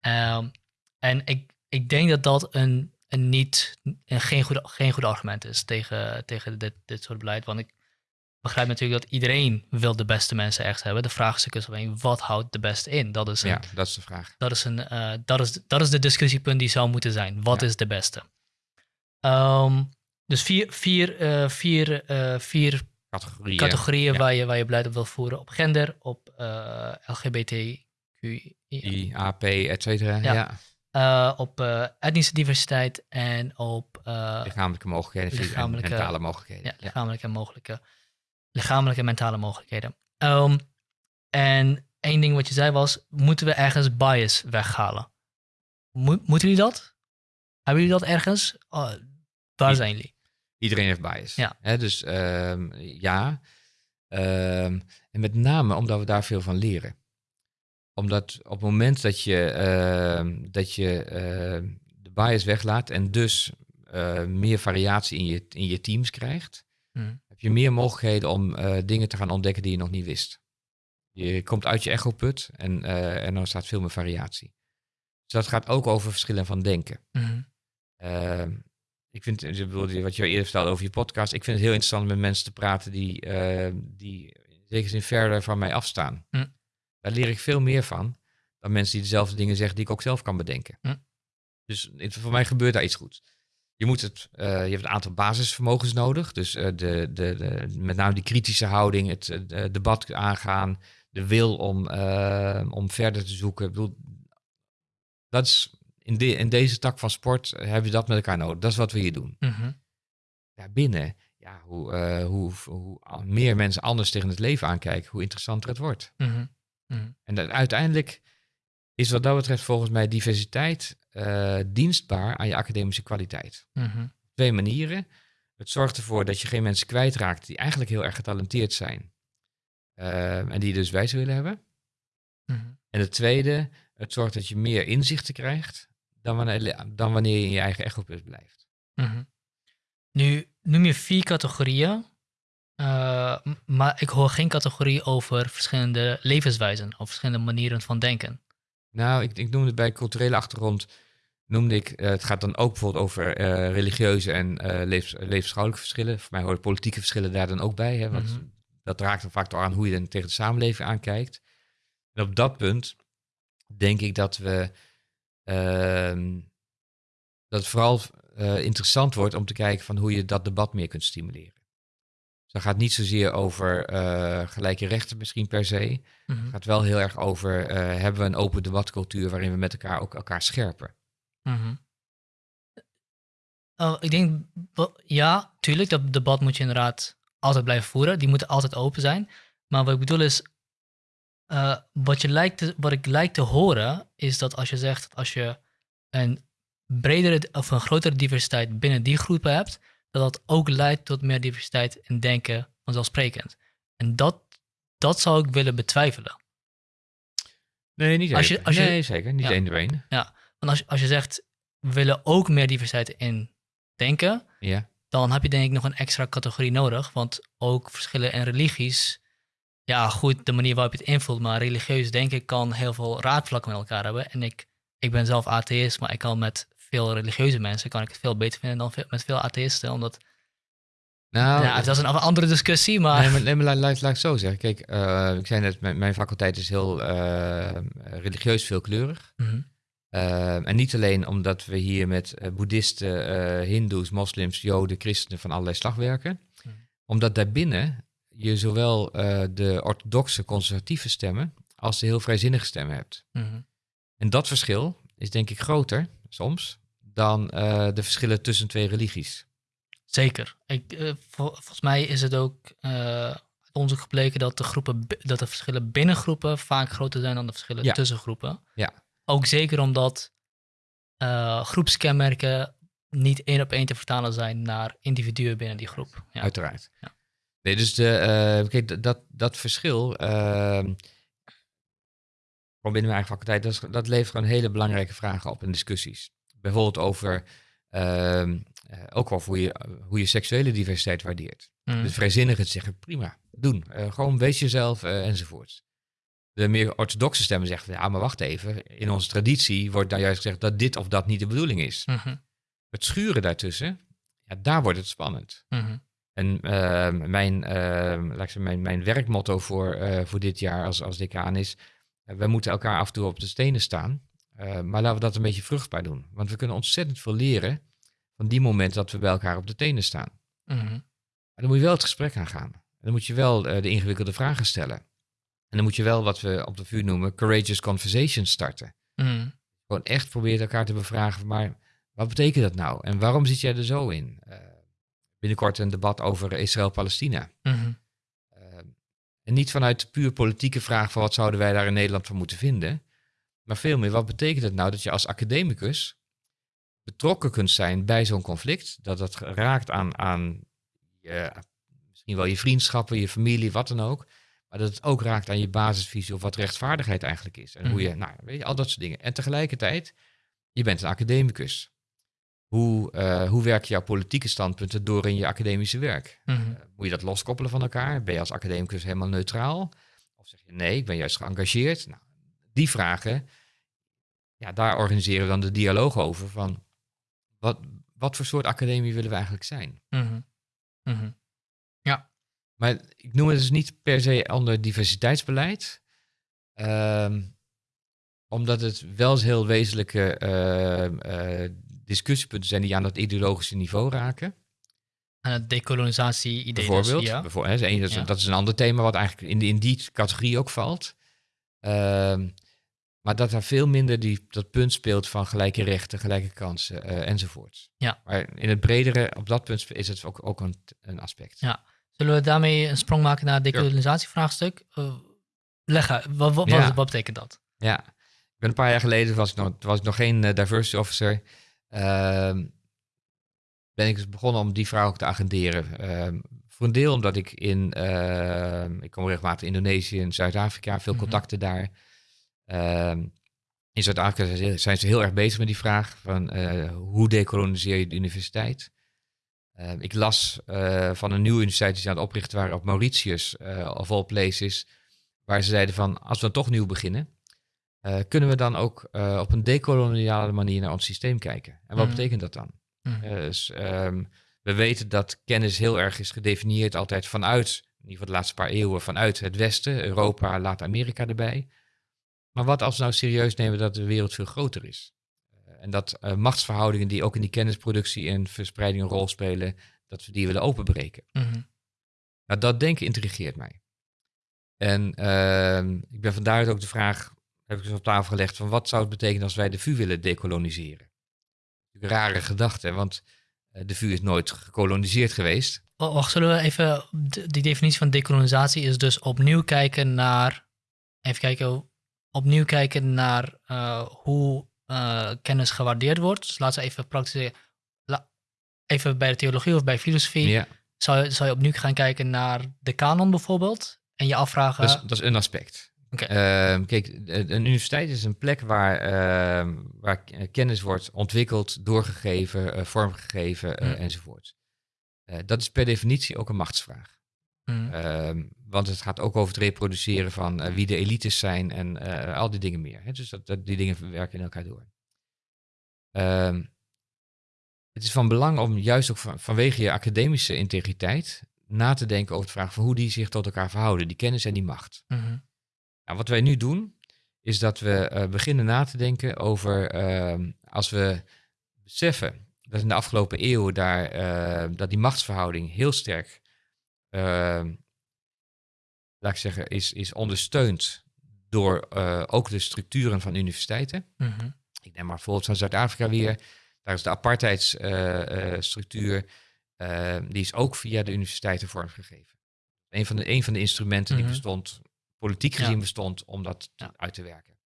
Speaker 1: Um, en ik, ik denk dat dat een, een niet, een geen, goed, geen goed argument is tegen, tegen dit, dit soort beleid. Want ik begrijp natuurlijk dat iedereen wil de beste mensen echt hebben. De vraag is alleen, wat houdt de beste in? Dat is een,
Speaker 2: ja, dat is de vraag.
Speaker 1: Dat is, een, uh, dat is, dat is de discussiepunt die zou moeten zijn. Wat ja. is de beste? Um, dus vier, vier, uh, vier, vier
Speaker 2: categorieën,
Speaker 1: categorieën waar, je, waar je beleid op wil voeren. Op gender, op uh, LGBTQ
Speaker 2: I, AP, et cetera. Ja.
Speaker 1: ja. op etnische diversiteit en op...
Speaker 2: lichamelijke mogelijkheden, lichamelijke, mentale mogelijkheden.
Speaker 1: Ja, lichamelijke en mogelijke... Lichamelijke en mentale mogelijkheden. Um, en één ding wat je zei was, moeten we ergens bias weghalen? moeten jullie dat? Hebben jullie dat ergens? Oh, waar zijn jullie?
Speaker 2: Iedereen heeft bias. Ja. Hè, dus um, ja. Um, en met name omdat we daar veel van leren. Omdat op het moment dat je, uh, dat je uh, de bias weglaat en dus uh, meer variatie in je, in je teams krijgt, hmm. heb je meer mogelijkheden om uh, dingen te gaan ontdekken die je nog niet wist. Je komt uit je echoput en, uh, en dan staat veel meer variatie. Dus dat gaat ook over verschillen van denken. Mm ik vind, wat je eerder vertelde over je podcast, ik vind het heel interessant om met mensen te praten die, uh, die in zekere zin verder van mij afstaan. Mm. Daar leer ik veel meer van dan mensen die dezelfde dingen zeggen die ik ook zelf kan bedenken. Mm. Dus voor mij gebeurt daar iets goeds. Je, moet het, uh, je hebt een aantal basisvermogens nodig. Dus uh, de, de, de, met name die kritische houding, het debat aangaan, de wil om, om verder te zoeken. Ik bedoel, dat is in, de, in deze tak van sport hebben we dat met elkaar nodig. Dat is wat we hier doen. Mm Daarbinnen, ja, hoe, uh, hoe, hoe, meer mensen anders tegen het leven aankijken, hoe interessanter het wordt. Mhm. Mhm. En dan, uiteindelijk is wat dat betreft volgens mij diversiteit uh, dienstbaar aan je academische kwaliteit. Mhm. Twee manieren. Het zorgt ervoor dat je geen mensen kwijtraakt die eigenlijk heel erg getalenteerd zijn. Uh, en die dus wijs willen hebben. En het tweede, het zorgt dat je meer inzichten krijgt dan wanneer, dan wanneer je in je eigen echopus blijft.
Speaker 1: Mhm. Nu noem je vier categorieën, uh, maar ik hoor geen categorie over verschillende levenswijzen of verschillende manieren van denken.
Speaker 2: Nou, ik, ik noemde bij culturele achtergrond, noemde ik, uh, het gaat dan ook bijvoorbeeld over uh, religieuze en levens, levensschouwelijke verschillen. Voor mij horen politieke verschillen daar dan ook bij, hè, want mhm. dat raakt dan vaak door aan hoe je dan tegen de samenleving aankijkt. En op dat punt denk ik dat we dat het vooral uh, interessant wordt om te kijken van hoe je dat debat meer kunt stimuleren. Dus dat gaat niet zozeer over uh, gelijke rechten misschien per se. Het mhm. gaat wel heel erg over, uh, hebben we een open debatcultuur waarin we met elkaar ook elkaar scherpen?
Speaker 1: Mhm. Ik denk, ja, tuurlijk, dat debat moet je inderdaad altijd blijven voeren. Die moeten altijd open zijn. Maar wat ik bedoel is, uh, wat, je lijkt te, wat ik lijkt te horen, is dat als je zegt als je een bredere of een grotere diversiteit binnen die groepen hebt, dat dat ook leidt tot meer diversiteit in denken vanzelfsprekend. En dat, dat zou ik willen betwijfelen.
Speaker 2: Nee, niet als je, als je, nee, zeker. Niet ja, één één.
Speaker 1: Ja, want als, als je zegt, we willen ook meer diversiteit in denken, ja. dan heb je denk ik nog een extra categorie nodig. Want ook verschillen in religies ja, goed, de manier waarop je het invult, maar religieus denken kan heel veel raakvlakken met elkaar hebben. En ik, ik ben zelf atheïst, maar ik kan met veel religieuze mensen kan ik het veel beter vinden dan met veel atheïsten, omdat... Nou, ja, dat is een andere discussie, maar...
Speaker 2: Nee, maar, nee, maar laat, laat, ik zo zeggen. Kijk, uh, ik zei net, mijn, mijn, faculteit is heel uh, religieus veelkleurig. Mm en niet alleen omdat we hier met boeddhisten, hindoes, moslims, joden, christenen van allerlei slag werken. Mhm. Omdat daarbinnen je zowel uh, de orthodoxe conservatieve stemmen als de heel vrijzinnige stemmen hebt. Mhm. En dat verschil is denk ik groter soms dan uh, de verschillen tussen twee religies.
Speaker 1: Zeker. Ik, uh, vol, volgens mij is het ook onderzoek gebleken dat de, groepen, dat de verschillen binnen groepen vaak groter zijn dan de verschillen ja. tussen groepen. Ja. Ook zeker omdat groepskenmerken niet één op één te vertalen zijn naar individuen binnen die groep.
Speaker 2: Ja. Uiteraard. Ja. Nee, dus de, uh, kijk, dat, dat verschil, uh, binnen mijn eigen faculteit, dat, dat levert gewoon hele belangrijke vragen op in discussies. Bijvoorbeeld over, uh, ook wel hoe je, hoe je seksuele diversiteit waardeert. Mm. Dus vrijzinnigen zeggen, prima, doen. Uh, gewoon wees jezelf enzovoort. De meer orthodoxe stemmen zeggen, ja, maar wacht even. In onze traditie wordt dan juist gezegd dat dit of dat niet de bedoeling is. -hmm. Het schuren daartussen, ja, daar wordt het spannend. -hmm. En uh, mijn, uh, laat ik mijn, mijn werkmotto voor, uh, voor dit jaar als, als decaan is, uh, we moeten elkaar af en toe op de stenen staan, maar laten we dat een beetje vruchtbaar doen. Want we kunnen ontzettend veel leren van die moment dat we bij elkaar op de tenen staan. Mm -hmm. Dan moet je wel het gesprek aangaan. Dan moet je wel de ingewikkelde vragen stellen. En dan moet je wel wat we op de vuur noemen courageous conversations starten.
Speaker 1: Mhm.
Speaker 2: Gewoon echt proberen elkaar te bevragen, maar wat betekent dat nou? En waarom zit jij er zo in? Binnenkort een debat over Israël-Palestina.
Speaker 1: Mhm.
Speaker 2: Uh, en niet vanuit de puur politieke vraag van wat zouden wij daar in Nederland van moeten vinden. Maar veel meer, wat betekent het nou dat je als academicus betrokken kunt zijn bij zo'n conflict? Dat dat raakt aan, aan je, misschien wel je vriendschappen, je familie, wat dan ook. Maar dat het ook raakt aan je basisvisie of wat rechtvaardigheid eigenlijk is. En hoe je, nou, weet je, al dat soort dingen. En tegelijkertijd, je bent een academicus. Hoe, uh, hoe werken jouw politieke standpunten door in je academische werk?
Speaker 1: Mhm.
Speaker 2: Uh, moet je dat loskoppelen van elkaar? Ben je als academicus helemaal neutraal? Of zeg je nee, ik ben juist geëngageerd? Nou, die vragen, ja, daar organiseren we dan de dialoog over van wat, wat voor soort academie willen we eigenlijk zijn?
Speaker 1: Mhm. Mhm. Ja.
Speaker 2: Maar ik noem het dus niet per se ander diversiteitsbeleid. Ehm, omdat het wel eens heel wezenlijke uh, uh, discussiepunten zijn die aan dat ideologische niveau raken.
Speaker 1: Aan het decolonisatie-idee.
Speaker 2: Bijvoorbeeld.
Speaker 1: Dus, ja.
Speaker 2: bijvoorbeeld hè, dat, is,
Speaker 1: Ja.
Speaker 2: dat is een ander thema wat eigenlijk in, die- in die categorie ook valt. Ehm, maar dat daar veel minder die, dat punt speelt van gelijke rechten, gelijke kansen eh, enzovoorts.
Speaker 1: Ja.
Speaker 2: Maar in het bredere, op dat punt is het ook, ook een, een aspect.
Speaker 1: Ja. Zullen we daarmee een sprong maken naar het decolonisatievraagstuk? Uh, leg uit, wat, wat,
Speaker 2: Ja.
Speaker 1: wat, wat betekent dat?
Speaker 2: Ja, ik ben een paar jaar geleden, was ik nog, was ik nog geen eh, diversity officer, ben ik dus begonnen om die vraag ook te agenderen. Ehm, voor een deel omdat ik in, ehm, ik kom regelmatig in Indonesië en Zuid-Afrika, veel
Speaker 1: Mhm.
Speaker 2: contacten daar. Ehm, in Zuid-Afrika zijn ze- heel erg bezig met die vraag van eh, hoe decoloniseer je de universiteit. Ehm, ik las eh, van een nieuwe universiteit die ze aan het oprichten waren op Mauritius, eh of all places, waar ze zeiden van als we dan toch nieuw beginnen, eh, kunnen we dan ook eh, op een decoloniale manier naar ons systeem kijken. En wat
Speaker 1: Mhm.
Speaker 2: betekent dat dan?
Speaker 1: Mhm.
Speaker 2: Eh, dus, ehm, we weten dat kennis heel erg is gedefinieerd altijd vanuit, in ieder geval de laatste paar eeuwen, vanuit het Westen, Europa, laat Amerika erbij. Maar wat als we nou serieus nemen dat de wereld veel groter is? En dat machtsverhoudingen die ook in die kennisproductie en verspreiding een rol spelen, dat we die willen openbreken.
Speaker 1: Mhm.
Speaker 2: Nou, dat denken intrigeert mij. En ehm, ik ben vandaar ook de vraag, heb ik dus op tafel gelegd, van wat zou het betekenen als wij de VU willen decoloniseren? Een rare gedachte, want eh, de VU is nooit gekoloniseerd geweest.
Speaker 1: Oh, Wacht, zullen we even. Die definitie van decolonisatie is dus opnieuw kijken naar. Even kijken. Opnieuw kijken naar eh, hoe eh, kennis gewaardeerd wordt. Dus laten we even praktisch. la- even bij de theologie of bij filosofie.
Speaker 2: Ja,
Speaker 1: Zou, je- zou je opnieuw gaan kijken naar de kanon bijvoorbeeld? En je afvragen.
Speaker 2: is, dat is een aspect. Ehm, kijk, een universiteit is een plek waar, ehm, waar k- kennis wordt ontwikkeld, doorgegeven, eh, vormgegeven eh,
Speaker 1: Hmm.
Speaker 2: enzovoort. Eh, dat is per definitie ook een machtsvraag.
Speaker 1: Mhm.
Speaker 2: Ehm, want het gaat ook over het reproduceren van eh, wie de elites zijn en eh, al die dingen meer. Hè? Dus dat, dat, die dingen werken in elkaar door. Het is van belang om juist ook van, vanwege je academische integriteit na te denken over de vraag van hoe die zich tot elkaar verhouden, die kennis en die macht.
Speaker 1: Mhm.
Speaker 2: Nou, wat wij nu doen, is dat we eh, beginnen na te denken over ehm, als we beseffen dat in de afgelopen eeuwen daar, eh, dat die machtsverhouding heel sterk, ehm, laat ik zeggen, is, is ondersteund door eh, ook de structuren van universiteiten.
Speaker 1: Mhm.
Speaker 2: Ik neem maar bijvoorbeeld van Zuid-Afrika weer. Daar is de apartheidsstructuur, die is ook via de universiteiten vormgegeven. Een van de, een van de instrumenten
Speaker 1: Mhm.
Speaker 2: die bestond, politiek
Speaker 1: Ja.
Speaker 2: gezien bestond, om dat
Speaker 1: Ja.
Speaker 2: uit te werken.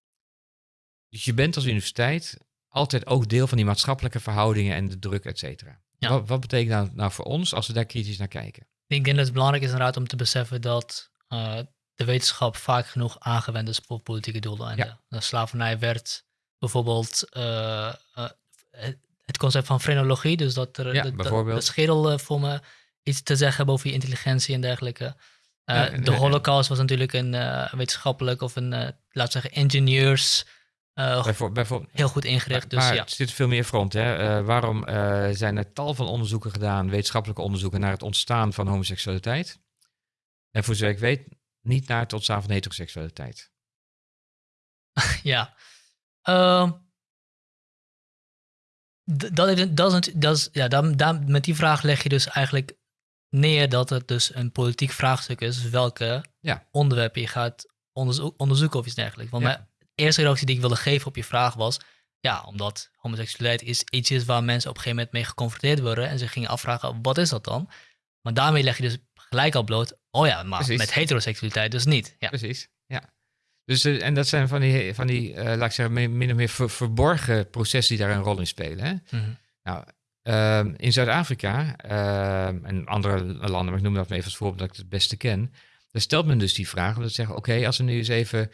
Speaker 2: Dus je bent als universiteit altijd ook deel van die maatschappelijke verhoudingen en de druk, et cetera.
Speaker 1: Ja.
Speaker 2: Wat, wat betekent dat nou voor ons als we daar kritisch naar kijken?
Speaker 1: Ik denk dat het belangrijk is inderdaad om te beseffen dat eh, de wetenschap vaak genoeg aangewend is voor politieke doeleinden. De slavernij werd bijvoorbeeld eh, eh, het- concept van frenologie, dus dat er
Speaker 2: Ja,
Speaker 1: de, de- schedel voor me iets te zeggen hebben over je intelligentie en dergelijke. Eh, de
Speaker 2: en-
Speaker 1: holocaust was natuurlijk een eh, wetenschappelijk of een, eh laten we zeggen, eh,
Speaker 2: Bijvoor- bijvoorbeeld,
Speaker 1: heel goed ingericht.
Speaker 2: maar
Speaker 1: Dus
Speaker 2: maar
Speaker 1: ja,
Speaker 2: het zit veel meer front. Hè? Eh, waarom eh, zijn er tal van onderzoeken gedaan, wetenschappelijke onderzoeken, naar het ontstaan van homoseksualiteit? En voor zover ik weet, niet naar het ontstaan van heteroseksualiteit. [laughs]
Speaker 1: Ja. Ehm, dat, dat is, dat is, ja, dan, dan, met die vraag leg je dus eigenlijk neer dat het dus een politiek vraagstuk is welke
Speaker 2: Ja.
Speaker 1: onderwerpen je gaat onderzoeken of iets dergelijks. Want mijn eerste reactie die ik wilde geven op je vraag was, ja, omdat homoseksualiteit is iets is waar mensen op een gegeven moment mee geconfronteerd worden en ze gingen afvragen, wat is dat dan? Maar daarmee leg je dus gelijk al bloot, oh ja, maar met heteroseksualiteit dus niet. Ja.
Speaker 2: Precies, ja. Dus, uh, en dat zijn van die, van die uh, laat ik zeggen, min of meer verborgen processen die daar een rol in spelen. Hè? Mm -hmm. Nou, uh, in Zuid-Afrika ehm, en andere landen, maar ik noem dat maar even als voorbeeld dat ik het beste ken, daar stelt men dus die vraag om te zeggen, oké, als we nu eens even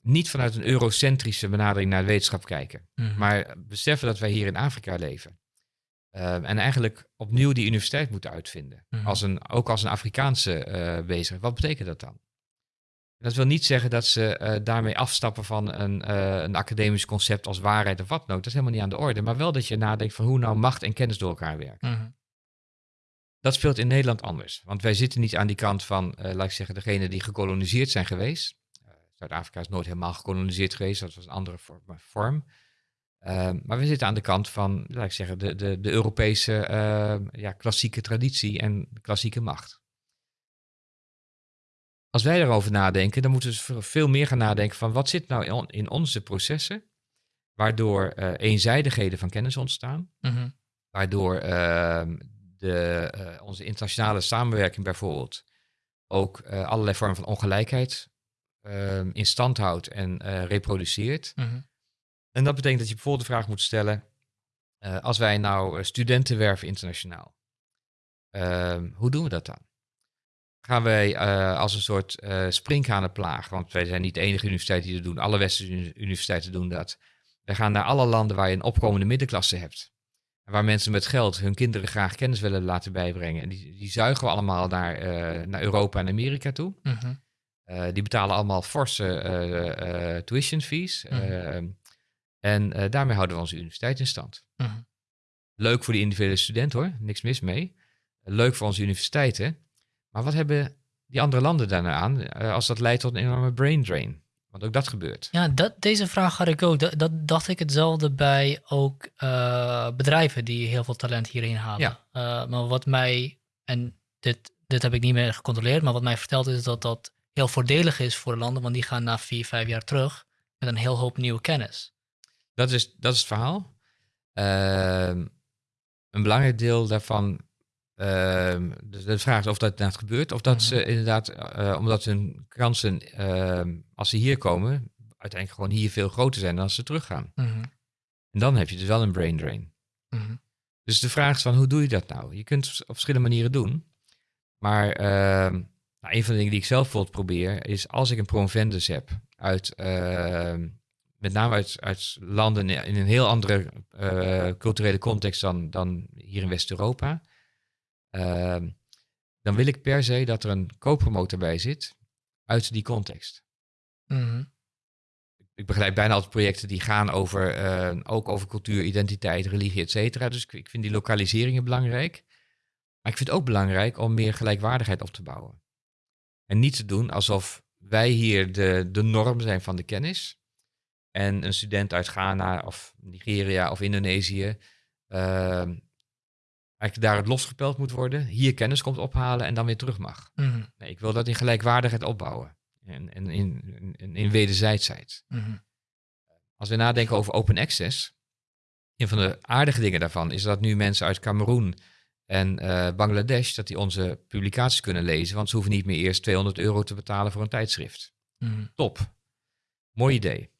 Speaker 2: niet vanuit een eurocentrische benadering naar de wetenschap kijken, mm maar beseffen dat wij hier in Afrika leven. Ehm, en eigenlijk opnieuw die universiteit moeten uitvinden. Mhm. als een, ook als een Afrikaanse uh, bezig. Wat betekent dat dan? Dat wil niet zeggen dat ze uh, daarmee afstappen van een, uh, een academisch concept als waarheid of wat dan ook. Dat is helemaal niet aan de orde. Maar wel dat je nadenkt van hoe nou macht en kennis door elkaar werken. Mm Dat speelt in Nederland anders. Want wij zitten niet aan die kant van, laat ik zeggen, degene die gekoloniseerd zijn geweest. Zuid-Afrika is nooit helemaal gekoloniseerd geweest. Dat was een andere vorm. Ehm, maar we zitten aan de kant van, laat ik zeggen, de, de, de Europese ja, klassieke traditie en klassieke macht. Als wij daarover nadenken, dan moeten we veel meer gaan nadenken van wat zit nou in, onze processen, waardoor uh, eenzijdigheden van kennis ontstaan, mhm. waardoor uh, de, uh, onze internationale samenwerking bijvoorbeeld ook eh, allerlei vormen van ongelijkheid in stand houdt en reproduceert. Mm en dat betekent dat je bijvoorbeeld de vraag moet stellen, als wij nou eh, studenten werven internationaal, uh, hoe doen we dat dan? Gaan wij uh, als een soort uh, springhanenplaag, want wij zijn niet de enige universiteit die dat doen, alle westerse universiteiten doen dat. Wij gaan naar alle landen waar je een opkomende middenklasse hebt. Waar mensen met geld hun kinderen graag kennis willen laten bijbrengen. En die, die zuigen we allemaal naar, naar Europa en Amerika toe. Mm die betalen allemaal forse tuition fees. Mm en uh, daarmee houden we onze universiteit in stand. Mhm. Leuk voor die individuele student hoor, niks mis mee. Leuk voor onze universiteiten. Maar wat hebben die andere landen daarna aan uh, als dat leidt tot een enorme brain drain? Want ook dat gebeurt.
Speaker 1: Ja, dat, deze vraag had ik ook. Dat, dat dacht ik hetzelfde bij ook uh, bedrijven die heel veel talent hierheen halen. Ja. maar wat mij, en dit, dit heb ik niet meer gecontroleerd, maar wat mij verteld is dat dat heel voordelig is voor landen, want die gaan na vier, vijf jaar terug met een heel hoop nieuwe kennis.
Speaker 2: Dat is, dat is het verhaal. Ehm, een belangrijk deel daarvan, uh, de, vraag is of dat inderdaad gebeurt, of dat ze mhm. inderdaad, uh, omdat hun kansen, ehm, als ze hier komen, uiteindelijk gewoon hier veel groter zijn dan als ze teruggaan. Mm En dan heb je dus wel een brain drain. Mhm. Dus de vraag is van, hoe doe je dat nou? Je kunt het op verschillende manieren doen. Maar nou, een van de dingen die ik zelf bijvoorbeeld probeer, is als ik een promovendus heb uit met name uit, uit landen in een heel andere uh, culturele context dan, dan hier in West-Europa. Uh, dan wil ik per se dat er een co-promotor bij zit uit die context. Mm Ik begrijp bijna altijd projecten die gaan over, uh, ook over cultuur, identiteit, religie, et cetera. Dus ik, ik, vind die lokaliseringen belangrijk. Maar ik vind het ook belangrijk om meer gelijkwaardigheid op te bouwen. En niet te doen alsof wij hier de, de norm zijn van de kennis. En een student uit Ghana of Nigeria of Indonesië uh, eigenlijk daar het losgepeld moet worden, hier kennis komt ophalen en dan weer terug mag. Mhm. nee, ik wil dat in gelijkwaardigheid opbouwen en, en in, in, in wederzijdsheid. Mhm. Als we nadenken over open access, een van de aardige dingen daarvan is dat nu mensen uit Cameroen en uh, Bangladesh, dat die onze publicaties kunnen lezen, want ze hoeven niet meer eerst 200 euro te betalen voor een tijdschrift. Mhm. Top. Mooi idee.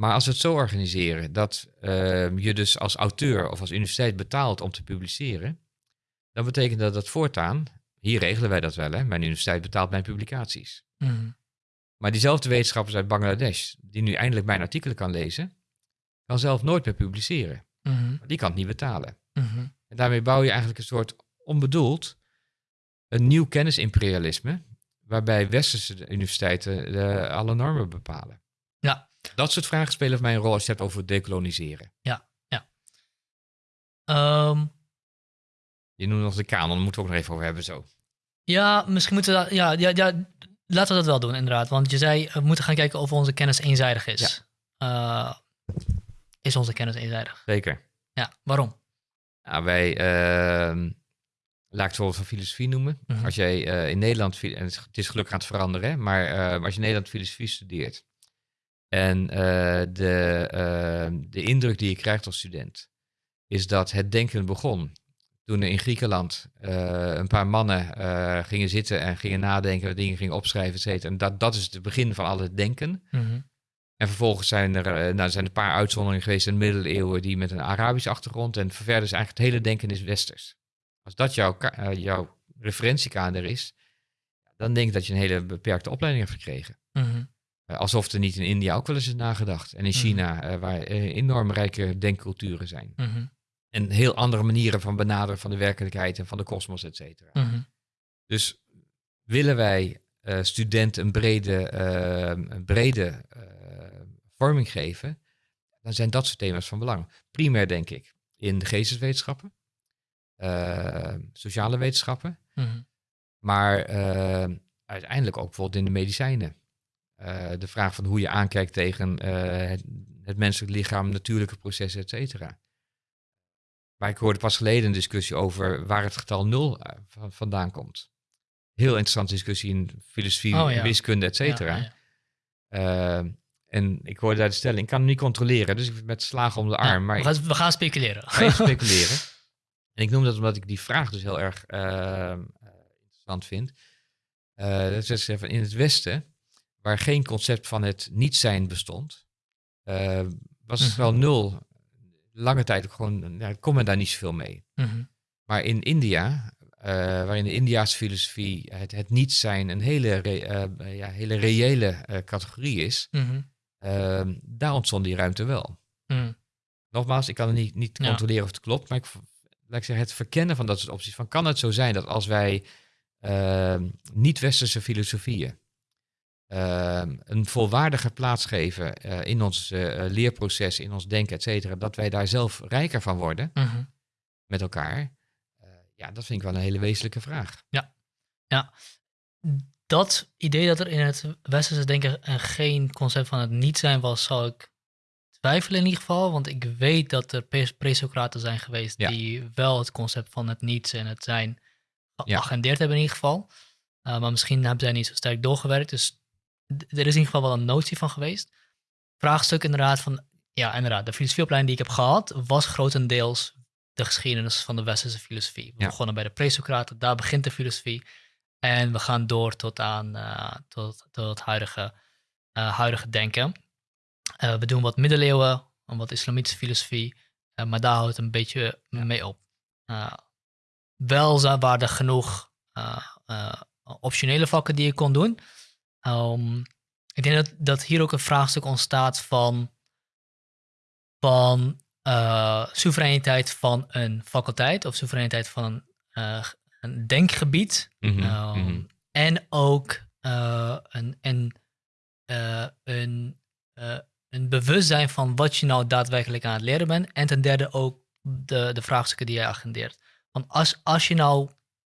Speaker 2: Maar als we het zo organiseren dat uh, je dus als auteur of als universiteit betaalt om te publiceren, dan betekent dat dat voortaan, hier regelen wij dat wel, hè, mijn universiteit betaalt mijn publicaties. Mm. Maar diezelfde wetenschappers uit Bangladesh, die nu eindelijk mijn artikelen kan lezen, kan zelf nooit meer publiceren. Mm. Die kan het niet betalen. Mm En daarmee bouw je eigenlijk een soort onbedoeld een nieuw kennisimperialisme, waarbij westerse universiteiten de, alle normen bepalen.
Speaker 1: Ja,
Speaker 2: dat soort vragen spelen voor mij een rol als je het hebt over decoloniseren.
Speaker 1: Ja, ja. Um,
Speaker 2: je noemt nog de kanon, daar moeten we ook nog even over hebben zo.
Speaker 1: Ja, misschien moeten we dat, ja, ja, ja, laten we dat wel doen inderdaad. Want je zei, we moeten gaan kijken of onze kennis eenzijdig is. Ja. Uh, is onze kennis eenzijdig?
Speaker 2: Zeker.
Speaker 1: Ja, waarom?
Speaker 2: Nou, wij, uh, laat ik het voorbeeld van filosofie noemen.
Speaker 1: Mhm.
Speaker 2: Als jij eh, in Nederland, en het is- het is gelukkig aan het veranderen, hè, maar eh, als je in Nederland filosofie studeert en eh, de, eh, de indruk die je krijgt als student is dat het denken begon toen er in Griekenland eh, een paar mannen eh, gingen zitten en gingen nadenken, dingen gingen opschrijven, et cetera. En dat, dat is het begin van al het denken.
Speaker 1: Mhm.
Speaker 2: En vervolgens zijn er, nou, er zijn een paar uitzonderingen geweest in de middeleeuwen die met een Arabische achtergrond. En verder is eigenlijk het hele denken is westers. Als dat jouw, jouw referentiekader is, dan denk ik dat je een hele beperkte opleiding hebt gekregen.
Speaker 1: Mhm.
Speaker 2: Eh, alsof er niet in India ook wel eens is nagedacht. En in
Speaker 1: Mhm.
Speaker 2: China, eh, waar eh, enorm rijke denkculturen zijn.
Speaker 1: Mhm.
Speaker 2: En heel andere manieren van benaderen van de werkelijkheid en van de kosmos, et cetera.
Speaker 1: Mhm.
Speaker 2: Dus willen wij eh, studenten een brede, eh, een brede eh, vorming geven, dan zijn dat soort thema's van belang. Primair denk ik in de geesteswetenschappen, eh, sociale wetenschappen, maar eh, uiteindelijk ook bijvoorbeeld in de medicijnen. Eh, de vraag van hoe je aankijkt tegen eh, het, het menselijk lichaam, natuurlijke processen, et cetera. Maar ik hoorde pas geleden een discussie over waar het getal nul eh, van- vandaan komt. Heel interessante discussie in filosofie,
Speaker 1: Oh, ja.
Speaker 2: wiskunde, et cetera.
Speaker 1: Ja, ja.
Speaker 2: En ik hoorde daar de stelling, ik kan hem niet controleren, dus ik met slagen om de arm. Maar
Speaker 1: we, gaan, we gaan speculeren.
Speaker 2: ga [laughs] speculeren. En ik noem dat omdat ik die vraag dus heel erg interessant vind. Eh, dat is even in het Westen, waar geen concept van het niet zijn bestond, eh, was het
Speaker 1: Mhm.
Speaker 2: wel nul. Lange tijd ook gewoon, ja, kon men daar niet zoveel mee.
Speaker 1: Mhm.
Speaker 2: Maar in India, eh, waarin de Indiaanse filosofie het, het niet zijn een hele, re- eh, ja, hele reële categorie is,
Speaker 1: Mhm.
Speaker 2: eh, daar ontstond die ruimte wel. Nogmaals, ik kan het niet, niet
Speaker 1: Ja.
Speaker 2: controleren of het klopt, maar ik, laat ik zeggen, het verkennen van dat soort opties. Van, kan het zo zijn dat als wij eh, niet-westerse filosofieën eh, een volwaardige plaats geven eh, in ons eh, leerproces, in ons denken, et cetera, dat wij daar zelf rijker van worden
Speaker 1: Mhm.
Speaker 2: met elkaar? Eh, ja, dat vind ik wel een hele wezenlijke vraag.
Speaker 1: Dat idee dat er in het westerse denken geen concept van het niet zijn was, zou ik twijfelen in ieder geval. Want ik weet dat er pre- pre-Socraten zijn geweest
Speaker 2: Ja.
Speaker 1: die wel het concept van het niets en het zijn
Speaker 2: Ja.
Speaker 1: geagendeerd hebben in ieder geval. Uh, maar misschien hebben zij niet zo sterk doorgewerkt. Dus er is in ieder geval wel een notie van geweest. Vraagstuk inderdaad van, ja inderdaad, de filosofieopleiding die ik heb gehad was grotendeels de geschiedenis van de westerse filosofie. We
Speaker 2: Ja.
Speaker 1: begonnen bij de pre-Socraten, daar begint de filosofie. En we gaan door tot aan eh, tot, tot het huidige, eh, huidige denken. Eh, we doen wat middeleeuwen, en wat islamitische filosofie, maar daar houdt het een beetje mee op. Wel waren er genoeg optionele vakken die je kon doen. Ehm, ik denk dat, dat hier ook een vraagstuk ontstaat van, van eh, soevereiniteit van een faculteit of soevereiniteit van een, eh, een denkgebied.
Speaker 2: Mhm,
Speaker 1: Ehm,
Speaker 2: mhm.
Speaker 1: En ook eh, een, een, een, een bewustzijn van wat je nou daadwerkelijk aan het leren bent. En ten derde ook de, de vraagstukken die jij agendeert. Want als, als je nou,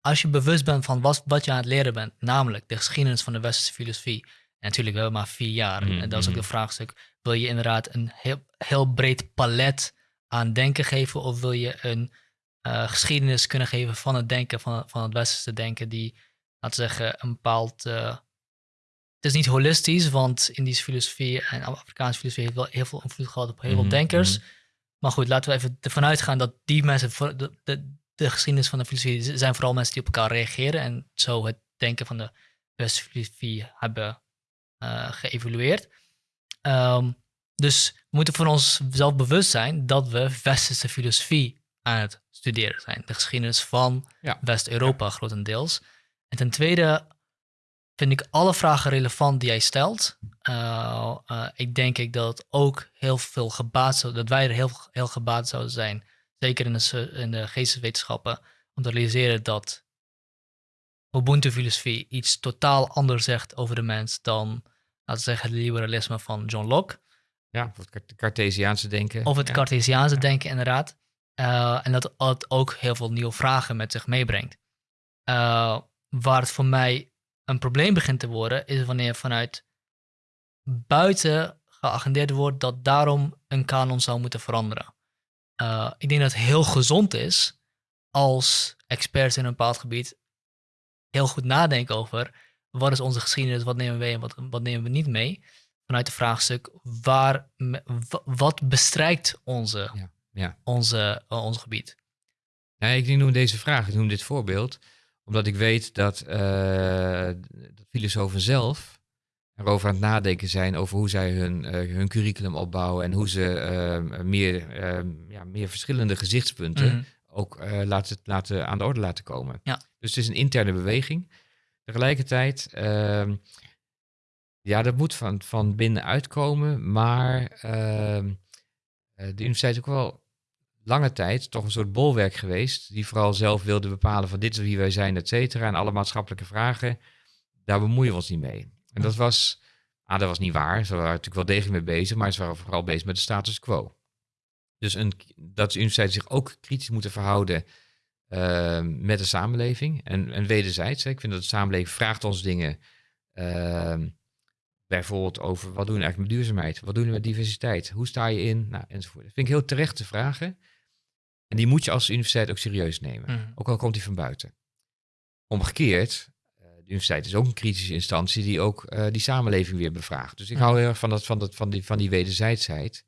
Speaker 1: als je bewust bent van wat, wat je aan het leren bent, namelijk de geschiedenis van de westerse filosofie. En natuurlijk, we hebben maar vier jaar.
Speaker 2: Mhm,
Speaker 1: En dat is ook de vraagstuk. Wil je inderdaad een heel, heel breed palet aan denken geven? Of wil je een eh, geschiedenis kunnen geven van het denken, van, van het westerse denken, die, laten we zeggen, een bepaald. eh, het is niet holistisch, want Indische filosofie en Afrikaanse filosofie heeft wel heel veel invloed gehad op heel veel
Speaker 2: Mhm,
Speaker 1: denkers.
Speaker 2: mhm.
Speaker 1: Maar goed, laten we even ervan uitgaan dat die mensen, de, de, de geschiedenis van de filosofie, zijn vooral mensen die op elkaar reageren en zo het denken van de westerse filosofie hebben eh, geëvolueerd. Ehm, dus we moeten voor onszelf bewust zijn dat we westerse filosofie aan het studeren zijn. De geschiedenis van
Speaker 2: Ja.
Speaker 1: West-Europa grotendeels. En ten tweede vind ik alle vragen relevant die jij stelt. Uh, uh, ik denk ik dat het ook heel veel gebaat zou, dat wij er heel, heel gebaat zouden zijn, zeker in de, in de geesteswetenschappen, om te realiseren dat Ubuntu-filosofie iets totaal anders zegt over de mens dan, laten we zeggen, het liberalisme van John Locke.
Speaker 2: Ja, of het Cartesiaanse denken.
Speaker 1: Of het
Speaker 2: ja.
Speaker 1: Cartesiaanse
Speaker 2: Ja.
Speaker 1: denken, inderdaad. Uh, en dat het ook heel veel nieuwe vragen met zich meebrengt. Uh, waar het voor mij een probleem begint te worden, is wanneer vanuit buiten geagendeerd wordt dat daarom een kanon zou moeten veranderen. Uh, ik denk dat het heel gezond is als experts in een bepaald gebied heel goed nadenken over wat is onze geschiedenis, wat nemen we mee en wat, wat nemen we niet mee. Vanuit het vraagstuk, waar, wat bestrijkt onze, ja, ja. Onze, uh, ons gebied?
Speaker 2: Ja, ik noem deze vraag, ik noem dit voorbeeld, omdat ik weet dat, uh, dat filosofen zelf erover aan het nadenken zijn over hoe zij hun, uh, hun curriculum opbouwen en hoe ze meer, ja, meer verschillende gezichtspunten mhm. ook laten, laten, aan de orde laten komen. Ja. Dus het is een interne beweging. Tegelijkertijd, uh, ja, dat moet van, van binnen uitkomen, maar uh, de universiteit is ook wel lange tijd toch een soort bolwerk geweest, die vooral zelf wilde bepalen van dit is wie wij zijn, et cetera, en alle maatschappelijke vragen, daar bemoeien we ons niet mee. En dat was, ah, dat was niet waar, ze waren natuurlijk wel degelijk mee bezig, maar ze waren vooral bezig met de status quo. Dus een, dat de universiteit zich ook kritisch moeten verhouden Ehm, met de samenleving. En, en wederzijds, hè, ik vind dat de samenleving vraagt ons dingen. Uh, bijvoorbeeld over wat doen we eigenlijk met duurzaamheid? Wat doen we met diversiteit? Hoe sta je in? Nou, enzovoort. Dat vind ik heel terechte vragen. En die moet je als universiteit ook serieus nemen. Mhm. Ook al komt die van buiten. Omgekeerd, universiteit is ook een kritische instantie die ook uh, die samenleving weer bevraagt. Dus ik hou heel erg van, dat, van, dat, van, die, van die wederzijdsheid.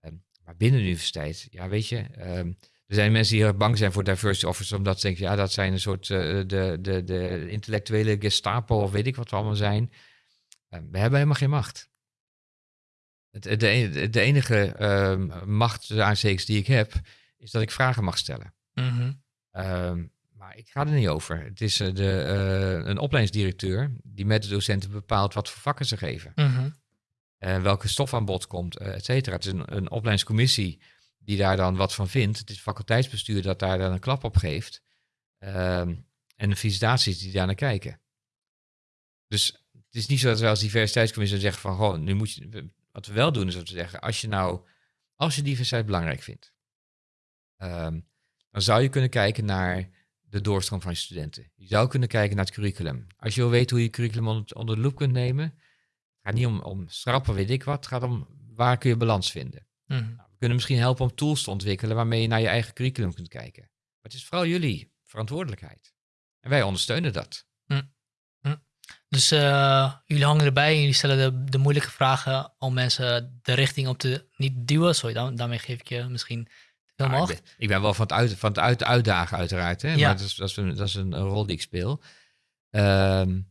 Speaker 2: Uh, maar binnen de universiteit, ja, weet je, ehm, er zijn mensen die heel bang zijn voor diversity officers, omdat ze denken, ja, dat zijn een soort uh, de, de, de intellectuele gestapo of weet ik wat we allemaal zijn. Uh, we hebben helemaal geen macht. Het, de, de enige uh, macht, de die ik heb, is dat ik vragen mag stellen. Mm ik ga er niet over. Het is uh, de, uh, een opleidingsdirecteur die met de docenten bepaalt wat voor vakken ze geven. Mm welke stof aan bod komt, et cetera. Het is een, een opleidingscommissie die daar dan wat van vindt. Het is faculteitsbestuur dat daar dan een klap op geeft. Ehm, en de visitaties die daar naar kijken. Dus het is niet zo dat we als diversiteitscommissie zeggen van, goh, nu moet je, wat we wel doen is om te zeggen, als je nou, als je diversiteit belangrijk vindt, ehm, dan zou je kunnen kijken naar de doorstroom van je studenten. Je zou kunnen kijken naar het curriculum. Als je wil weten hoe je curriculum onder, onder de loep kunt nemen, het gaat niet om, om schrappen, weet ik wat, het gaat om waar kun je balans vinden. Mm kunnen misschien helpen om tools te ontwikkelen waarmee je naar je eigen curriculum kunt kijken. Maar het is vooral jullie verantwoordelijkheid. En wij ondersteunen dat. Hm.
Speaker 1: Hm. Dus uh, jullie hangen erbij en jullie stellen de, de, moeilijke vragen om mensen de richting op te niet duwen. Sorry, dan, daarmee geef ik je misschien macht.
Speaker 2: ik, ben, ik, ben, wel van het, uit, van het uit, uitdagen uiteraard. Hè? Ja. Maar dat is, dat, is een, dat is een, rol die ik speel. Um,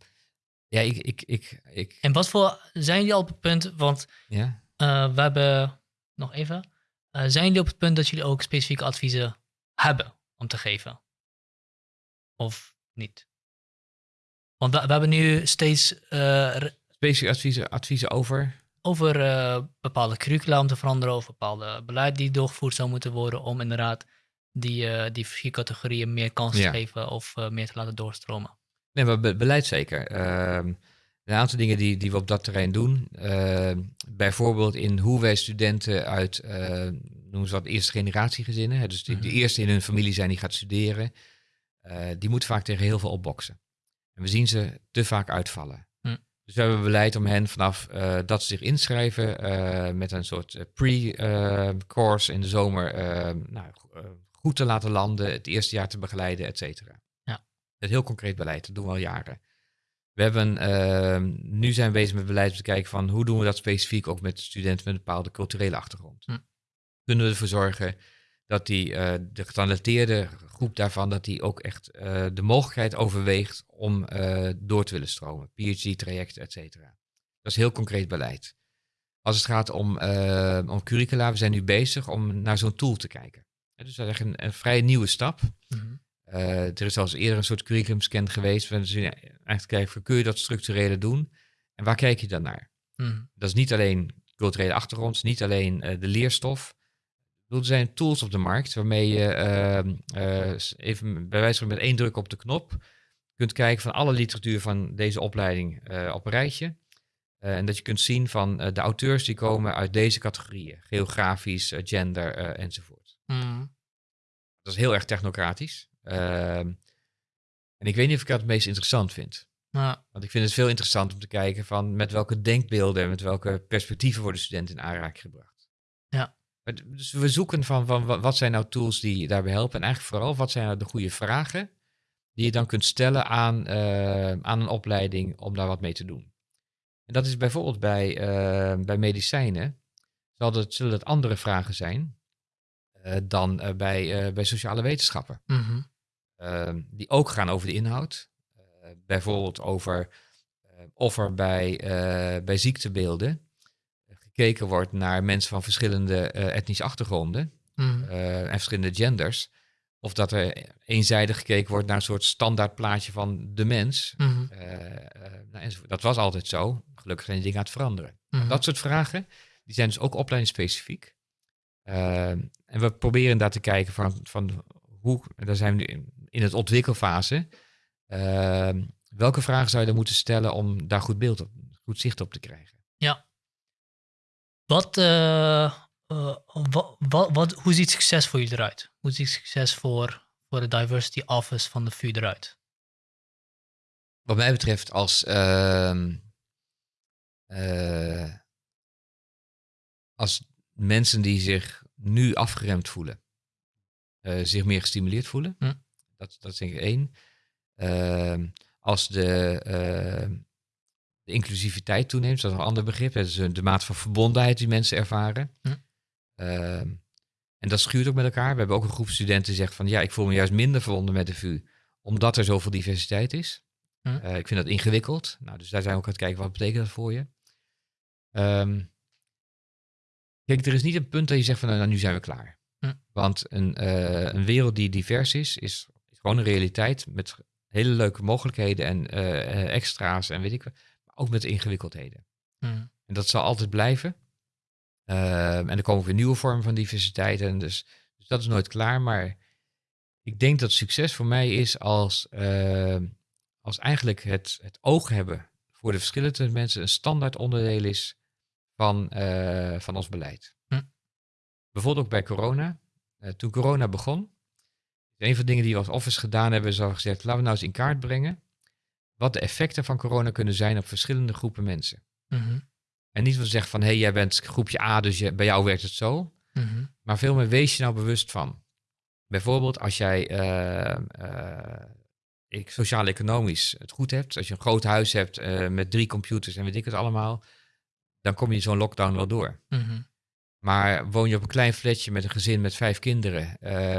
Speaker 2: ja, ik, ik, ik, ik...
Speaker 1: En wat voor zijn jullie al op het punt? Want ja? Uh, we hebben nog even. Uh, zijn jullie op het punt dat jullie ook specifieke adviezen hebben om te geven? Of niet? Want we, we hebben nu steeds. Uh,
Speaker 2: specifieke adviezen, adviezen over?
Speaker 1: Over uh, bepaalde curricula om te veranderen, of bepaalde beleid die doorgevoerd zou moeten worden om inderdaad die, die vier categorieën meer kans te geven of meer te laten doorstromen.
Speaker 2: Nee, maar beleid zeker. Ehm, een aantal dingen die, die we op dat terrein doen. Uh, bijvoorbeeld in hoe wij studenten uit, uh, noemen ze wat, eerste generatie gezinnen. Hè, dus de, de, mhm. eerste in hun familie zijn die gaat studeren. Uh, die moeten vaak tegen heel veel opboksen. En we zien ze te vaak uitvallen. Dus we hebben beleid om hen vanaf dat ze zich inschrijven met een soort pre-course in de zomer nou, goed te laten landen, het eerste jaar te begeleiden, et cetera. Ja. Het heel concreet beleid, dat doen we al jaren. We hebben, uh, nu zijn we bezig met beleid om te kijken van hoe doen we dat specifiek ook met studenten met een bepaalde culturele achtergrond. Hm. Kunnen we ervoor zorgen dat die, uh, de getalenteerde groep daarvan, dat die ook echt uh, de mogelijkheid overweegt om uh, door te willen stromen. PhD-trajecten, et cetera. Dat is heel concreet beleid. Als het gaat om, om curricula, we zijn nu bezig om naar zo'n tool te kijken. dus dat is echt een, een vrij nieuwe stap. Mm uh, er is zelfs eerder een soort curriculumscan geweest. We zijn eigenlijk kijken, kun je dat structurele doen? En waar kijk je dan naar? Hmm. Dat is niet alleen culturele achtergrond, niet alleen de leerstof. Er zijn tools op de markt waarmee je uh, even bij wijze van met één druk op de knop kunt kijken van alle literatuur van deze opleiding op een rijtje. en dat je kunt zien van de auteurs die komen uit deze categorieën. Geografisch, gender enzovoort. Hmm. Dat is heel erg technocratisch. Ehm, en ik weet niet of ik dat het meest interessant vind. Want ik vind het veel interessant om te kijken van met welke denkbeelden en met welke perspectieven worden studenten in aanraking gebracht.
Speaker 1: Ja.
Speaker 2: Dus we zoeken van, van wat zijn nou tools die daarbij helpen. En eigenlijk vooral, wat zijn nou de goede vragen die je dan kunt stellen aan, uh, aan een opleiding om daar wat mee te doen. En dat is bijvoorbeeld bij, uh, bij medicijnen. Zal het, zullen het andere vragen zijn uh, dan bij, bij sociale wetenschappen.
Speaker 1: Mm
Speaker 2: -hmm. die ook gaan over de inhoud. bijvoorbeeld over of er bij, bij ziektebeelden gekeken wordt naar mensen van verschillende etnische achtergronden
Speaker 1: mm.
Speaker 2: en verschillende genders. Of dat er eenzijdig gekeken wordt naar een soort standaard plaatje van de mens.
Speaker 1: Mm
Speaker 2: nou, dat was altijd zo. Gelukkig zijn die dingen aan het veranderen.
Speaker 1: Mhm.
Speaker 2: Dat soort vragen, die zijn dus ook opleidingsspecifiek. Uh, en we proberen daar te kijken van, van hoe, daar zijn we nu in het ontwikkelfase. Uh, welke vragen zou je dan moeten stellen om daar goed beeld op, goed zicht op te krijgen?
Speaker 1: Ja. Wat, uh, uh, wat, wat, wat, hoe ziet succes voor jullie eruit? Hoe ziet succes voor, voor de Diversity Office van de VU eruit?
Speaker 2: Wat mij betreft als, uh, uh, als mensen die zich nu afgeremd voelen, zich meer gestimuleerd voelen.
Speaker 1: Hm.
Speaker 2: Dat, dat is denk ik één. Ehm, als de, de, inclusiviteit toeneemt, dat is een ander begrip. Dat is de mate van verbondenheid die mensen ervaren.
Speaker 1: Hm.
Speaker 2: Ehm, en dat schuurt ook met elkaar. We hebben ook een groep studenten die zegt van ja, ik voel me juist minder verbonden met de VU, omdat er zoveel diversiteit is.
Speaker 1: Hm.
Speaker 2: Uh, ik vind dat ingewikkeld. Nou, dus daar zijn we ook aan het kijken, wat betekent dat voor je? Um, kijk, er is niet een punt dat je zegt van nou, nu zijn we klaar.
Speaker 1: Hm.
Speaker 2: Want een, uh, een wereld die divers is, is, is, gewoon een realiteit met hele leuke mogelijkheden en uh, extra's en weet ik wat. Ook met ingewikkeldheden.
Speaker 1: Hm.
Speaker 2: En dat zal altijd blijven. Uh, en er komen weer nieuwe vormen van diversiteit. En dus, dus dat is nooit klaar. Maar ik denk dat succes voor mij is als, uh, als eigenlijk het, het oog hebben voor de verschillen tussen mensen een standaard onderdeel is van, uh, van ons beleid.
Speaker 1: Hm.
Speaker 2: Bijvoorbeeld ook bij corona. toen corona begon, een van de dingen die we als office gedaan hebben, is al gezegd, laten we nou eens in kaart brengen wat de effecten van corona kunnen zijn op verschillende groepen mensen.
Speaker 1: Mm -hmm.
Speaker 2: En niet van zeggen van, hé, hey, jij bent groepje A, dus je, bij jou werkt het zo.
Speaker 1: Mm -hmm.
Speaker 2: Maar veel meer wees je nou bewust van. Bijvoorbeeld als jij uh, uh, sociaal-economisch het goed hebt, als je een groot huis hebt uh, met drie computers en weet ik het allemaal, dan kom je zo'n lockdown wel door.
Speaker 1: Mm -hmm.
Speaker 2: Maar woon je op een klein flatje met een gezin met vijf kinderen,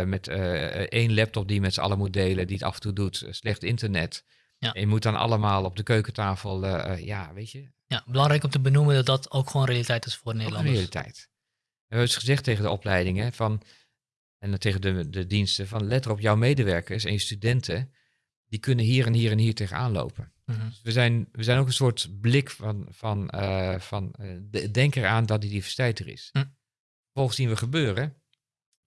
Speaker 2: met één laptop die met z'n allen moet delen, die het af en toe doet, slecht internet.
Speaker 1: Ja.
Speaker 2: Je moet dan allemaal op de keukentafel, ja, weet je,
Speaker 1: ja, belangrijk om te benoemen dat dat ook gewoon realiteit is voor Nederlanders.
Speaker 2: Ook realiteit. We hebben eens gezegd tegen de opleidingen van, en tegen de, de diensten van let erop, jouw medewerkers en je studenten, die kunnen hier en hier en hier tegenaan lopen.
Speaker 1: Mm -hmm.
Speaker 2: dus we, zijn, we zijn ook een soort blik van, van, uh, van uh, de, denk eraan dat die diversiteit er is.
Speaker 1: Mm.
Speaker 2: Vervolgens zien we gebeuren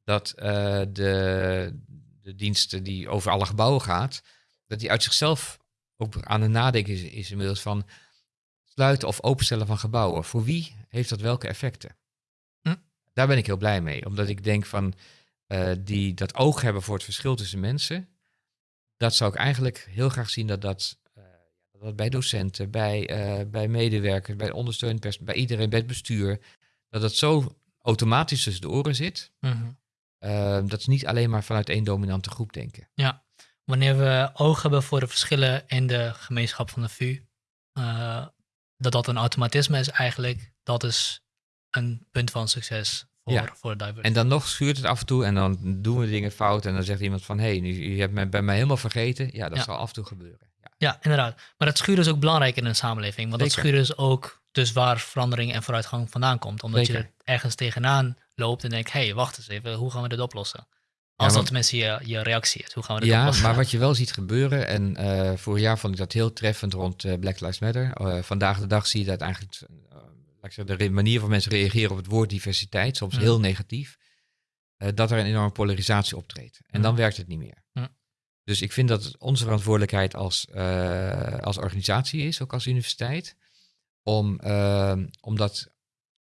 Speaker 2: dat uh, de, de diensten die over alle gebouwen gaat, dat die uit zichzelf ook aan het nadenken is, is inmiddels van sluiten of openstellen van gebouwen. Voor wie heeft dat welke effecten?
Speaker 1: Hm?
Speaker 2: Daar ben ik heel blij mee. Omdat ik denk van uh, die dat oog hebben voor het verschil tussen mensen. Dat zou ik eigenlijk heel graag zien dat dat, uh, dat bij docenten, bij, uh, bij medewerkers, bij ondersteunend personeel, bij iedereen, bij het bestuur. Dat het zo automatisch tussen de oren zit.
Speaker 1: Mm -hmm.
Speaker 2: dat ze niet alleen maar vanuit één dominante groep denken.
Speaker 1: Ja, wanneer we oog hebben voor de verschillen in de gemeenschap van de VU, dat dat een automatisme is eigenlijk, dat is een punt van succes voor,
Speaker 2: ja.
Speaker 1: voor diversity.
Speaker 2: En dan nog schuurt het af en toe en dan doen we dingen fout en dan zegt iemand van, hé, hey, nu, je hebt mij bij mij helemaal vergeten. Ja, dat
Speaker 1: Ja.
Speaker 2: zal af en toe gebeuren. Ja.
Speaker 1: Ja, inderdaad. Maar dat schuren is ook belangrijk in een samenleving. Want dat schuren is ook dus waar verandering en vooruitgang vandaan komt. Omdat je er ergens tegenaan loopt en denkt, hé, hey, wacht eens even, hoe gaan we dit oplossen? Als
Speaker 2: want-
Speaker 1: dat tenminste je, je reactie is, hoe gaan we dit
Speaker 2: Ja, maar wat je wel ziet gebeuren, en eh, vorig jaar vond ik dat heel treffend rond eh, Black Lives Matter. Eh, vandaag de dag zie je dat eigenlijk, laat ik zeggen, de manier van mensen reageren op het woord diversiteit, soms
Speaker 1: Ja.
Speaker 2: heel negatief, dat er een enorme polarisatie optreedt. En
Speaker 1: Ja.
Speaker 2: dan werkt het niet meer.
Speaker 1: Ja.
Speaker 2: Dus ik vind dat het onze verantwoordelijkheid als, als organisatie is, ook als universiteit, om, om dat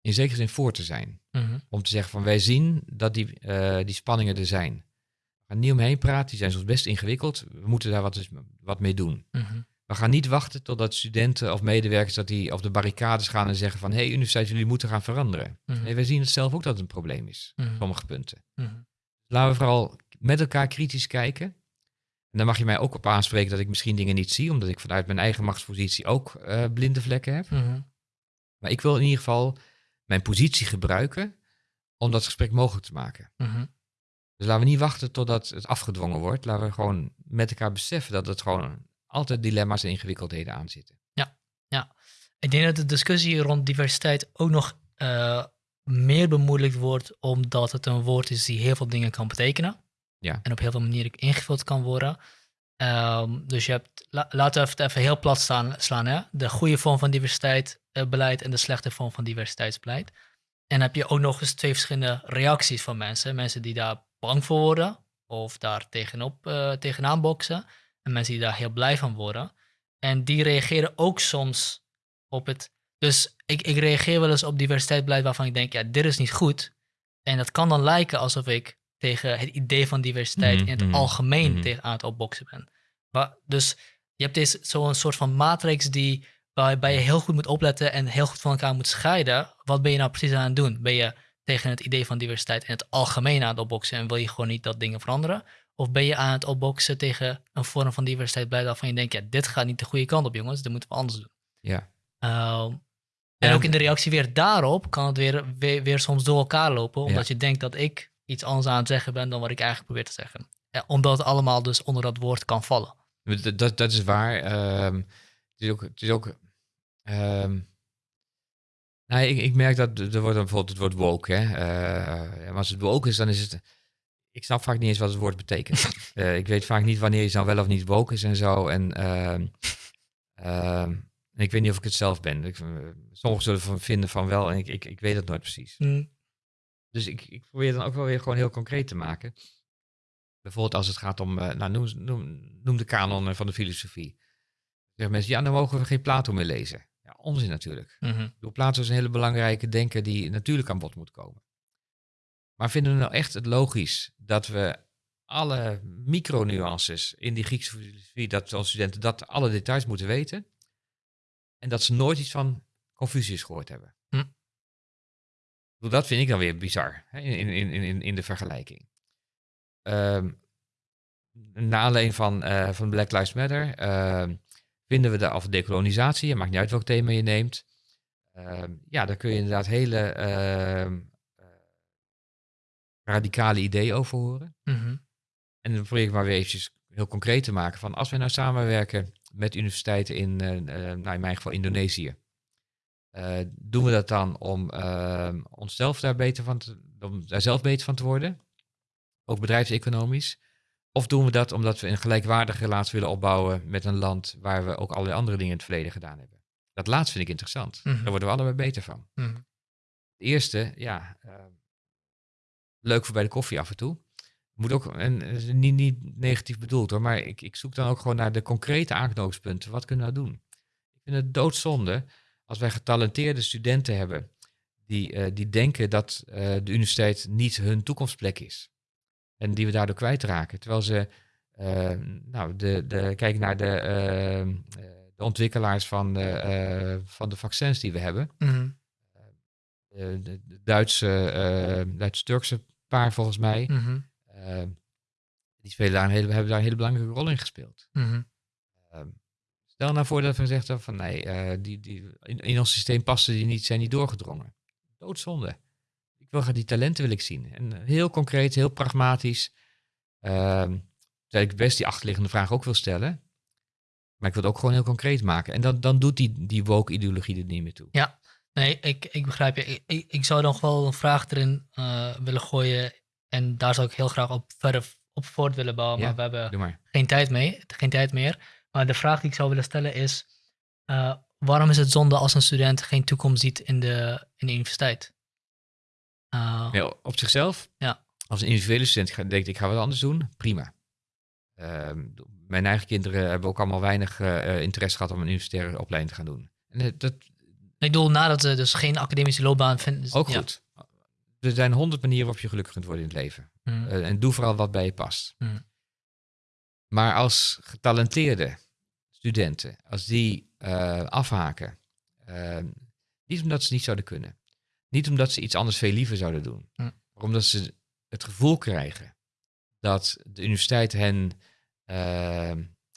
Speaker 2: in zekere zin voor te zijn.
Speaker 1: Mhm.
Speaker 2: Om te zeggen van wij zien dat die, eh, die spanningen er zijn. We gaan niet omheen praten, die zijn soms best ingewikkeld. We moeten daar wat, wat mee doen.
Speaker 1: Mhm.
Speaker 2: We gaan niet wachten totdat studenten of medewerkers dat die op de barricades gaan en zeggen van hé, hey, universiteit, jullie moeten gaan veranderen. Mm Nee, wij zien het zelf ook dat het een probleem is, op sommige punten. Laten we vooral met elkaar kritisch kijken. En dan mag je mij ook op aanspreken dat ik misschien dingen niet zie, omdat ik vanuit mijn eigen machtspositie ook uh, blinde vlekken heb. Maar ik wil in ieder geval mijn positie gebruiken om dat gesprek mogelijk te maken. Mhm. Dus laten we niet wachten totdat het afgedwongen wordt. Laten we gewoon met elkaar beseffen dat het gewoon altijd dilemma's en ingewikkeldheden aan zitten.
Speaker 1: Ja, ja. Ik denk dat de discussie rond diversiteit ook nog uh, meer bemoeilijkt wordt omdat het een woord is die heel veel dingen kan betekenen. Ja. En op heel veel manieren ingevuld kan worden. Um, dus je hebt, laten we het even heel plat staan, slaan, hè? de goede vorm van diversiteitsbeleid en de slechte vorm van diversiteitsbeleid. En heb je ook nog eens twee verschillende reacties van mensen. Mensen die daar bang voor worden of daar tegenop, uh, tegenaan boksen. En mensen die daar heel blij van worden. En die reageren ook soms op het. Dus ik, ik reageer wel eens op diversiteitsbeleid waarvan ik denk, ja, dit is niet goed. En dat kan dan lijken alsof ik tegen het idee van diversiteit mhm, in het mhm, algemeen mm -hmm. tegen aan het opboksen ben. Maar, dus je hebt deze zo'n soort van matrix die waarbij je heel goed moet opletten en heel goed van elkaar moet scheiden. Wat ben je nou precies aan het doen? Ben je tegen het idee van diversiteit in het algemeen aan het opboksen en wil je gewoon niet dat dingen veranderen? Of ben je aan het opboksen tegen een vorm van diversiteit blij waarvan je denkt, ja, dit gaat niet de goede kant op, jongens, dit moeten we anders doen.
Speaker 2: Ja.
Speaker 1: Uh, en ook in de reactie weer daarop kan het weer, weer, soms door elkaar lopen, omdat je denkt dat ik iets anders aan het zeggen ben dan wat ik eigenlijk probeer te zeggen. Ja, omdat het allemaal dus onder dat woord kan vallen.
Speaker 2: Dat, dat, dat is waar. Um, het is ook, het is ook Um, nou, ik, ik, merk dat er wordt bijvoorbeeld het woord woke. Hè? Uh, als het woke is, dan is het. Ik snap vaak niet eens wat het woord betekent. uh, [laughs] ik weet vaak niet wanneer je dan wel of niet woke is en zo. En uh, ik weet niet of ik het zelf ben. Ik, sommigen zullen van vinden van wel en ik, ik, ik weet het nooit precies. Mm. Dus ik, ik probeer dan ook wel weer gewoon heel concreet te maken. Bijvoorbeeld als het gaat om, nou, noem, noem, noem de kanon van de filosofie. Zeggen mensen, ja, dan mogen we geen Plato meer lezen onzin natuurlijk. Mm -hmm. Plato is een hele belangrijke denker die natuurlijk aan bod moet komen. Maar vinden we nou echt het logisch dat we alle micronuances in die Griekse filosofie, dat onze studenten dat alle details moeten weten en dat ze nooit iets van Confucius gehoord hebben? Dat vind ik dan weer bizar hè, in, in, in, in de vergelijking. Um, na aanleiding van, uh, van Black Lives Matter uh, vinden we daar, of decolonisatie, het maakt niet uit welk thema je neemt. Uh, ja, daar kun je inderdaad hele uh, radicale ideeën over horen. Mm En dan probeer ik maar weer eventjes heel concreet te maken van als we nou samenwerken met universiteiten in, uh, nou in mijn geval Indonesië. Doen we dat dan om ehm, onszelf daar beter van te, om daar zelf beter van te worden? Ook bedrijfseconomisch. Of doen we dat omdat we een gelijkwaardige relatie willen opbouwen met een land waar we ook allerlei andere dingen in het verleden gedaan hebben? Dat laatste vind ik interessant. Mhm. Daar worden we allebei beter van. Mm Het eerste, ja, uh, leuk voor bij de koffie af en toe. Moet ook, en niet, niet negatief bedoeld hoor, maar ik, ik zoek dan ook gewoon naar de concrete aanknopingspunten. Wat kunnen we nou doen? Ik vind het doodzonde als wij getalenteerde studenten hebben die, uh, die denken dat uh, de universiteit niet hun toekomstplek is. En die we daardoor kwijtraken. Terwijl ze, uh, nou, de, de, kijk naar de, de ontwikkelaars van de, van de vaccins die we hebben. Mm de, de, Duitse, Duits-Turkse paar volgens mij. Mm -hmm. die spelen daar een hele, hebben daar een hele belangrijke rol in gespeeld. Mm -hmm. Stel nou voor dat we gezegd hebben van nee, die, die, in, in ons systeem passen die niet, zijn niet doorgedrongen. Doodzonde wil die talenten wil ik zien. En heel concreet, heel pragmatisch. Uh, ik best die achterliggende vraag ook wil stellen. Maar ik wil het ook gewoon heel concreet maken. En dan, dan doet die, die woke-ideologie er niet meer toe.
Speaker 1: Ja, nee, ik, ik begrijp je. Ik, ik zou nog wel een vraag erin uh, willen gooien. En daar zou ik heel graag op verder op voort willen bouwen. Maar we hebben maar. Geen, tijd mee, geen tijd meer. Maar de vraag die ik zou willen stellen is... Uh, waarom is het zonde als een student geen toekomst ziet in de, in de universiteit?
Speaker 2: Uh, op zichzelf, ja. als een individuele student denk ik, ga wat anders doen, prima. Uh, mijn eigen kinderen hebben ook allemaal weinig uh, interesse gehad om een universitaire opleiding te gaan doen. En
Speaker 1: eh, dat, ik bedoel, nadat ze dus geen academische loopbaan vinden.
Speaker 2: Ook goed. Er zijn honderd manieren waarop je gelukkig kunt worden in het leven. Mm. en doe vooral wat bij je past. Mm. Maar als getalenteerde studenten, als die afhaken, niet omdat ze niet zouden kunnen, niet omdat ze iets anders veel liever zouden doen, hm. maar omdat ze het gevoel krijgen dat de universiteit hen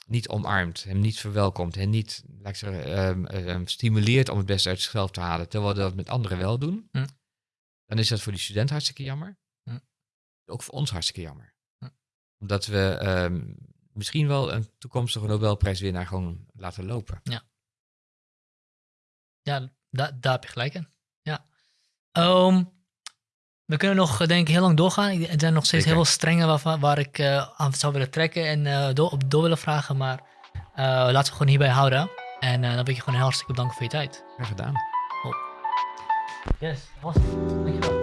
Speaker 2: niet omarmt, hem niet verwelkomt, hen niet laat ik zeggen, um, stimuleert om het beste uit zichzelf te halen, terwijl we dat met anderen wel doen, hm. dan is dat voor die student hartstikke jammer. Hm. Ook voor ons hartstikke jammer. Omdat we ehm, misschien wel een toekomstige Nobelprijswinnaar gewoon laten lopen.
Speaker 1: Ja, ja daar heb je gelijk in. Ja. Um, we kunnen nog, denk ik, heel lang doorgaan. Er zijn nog steeds heel veel strengen waar, waar ik uh, aan zou willen trekken en uh, door, op door willen vragen. Maar uh, laten we gewoon hierbij houden. En dan wil ik je gewoon heel hartstikke bedanken voor je tijd.
Speaker 2: Graag gedaan.
Speaker 1: Yes, was Dankjewel.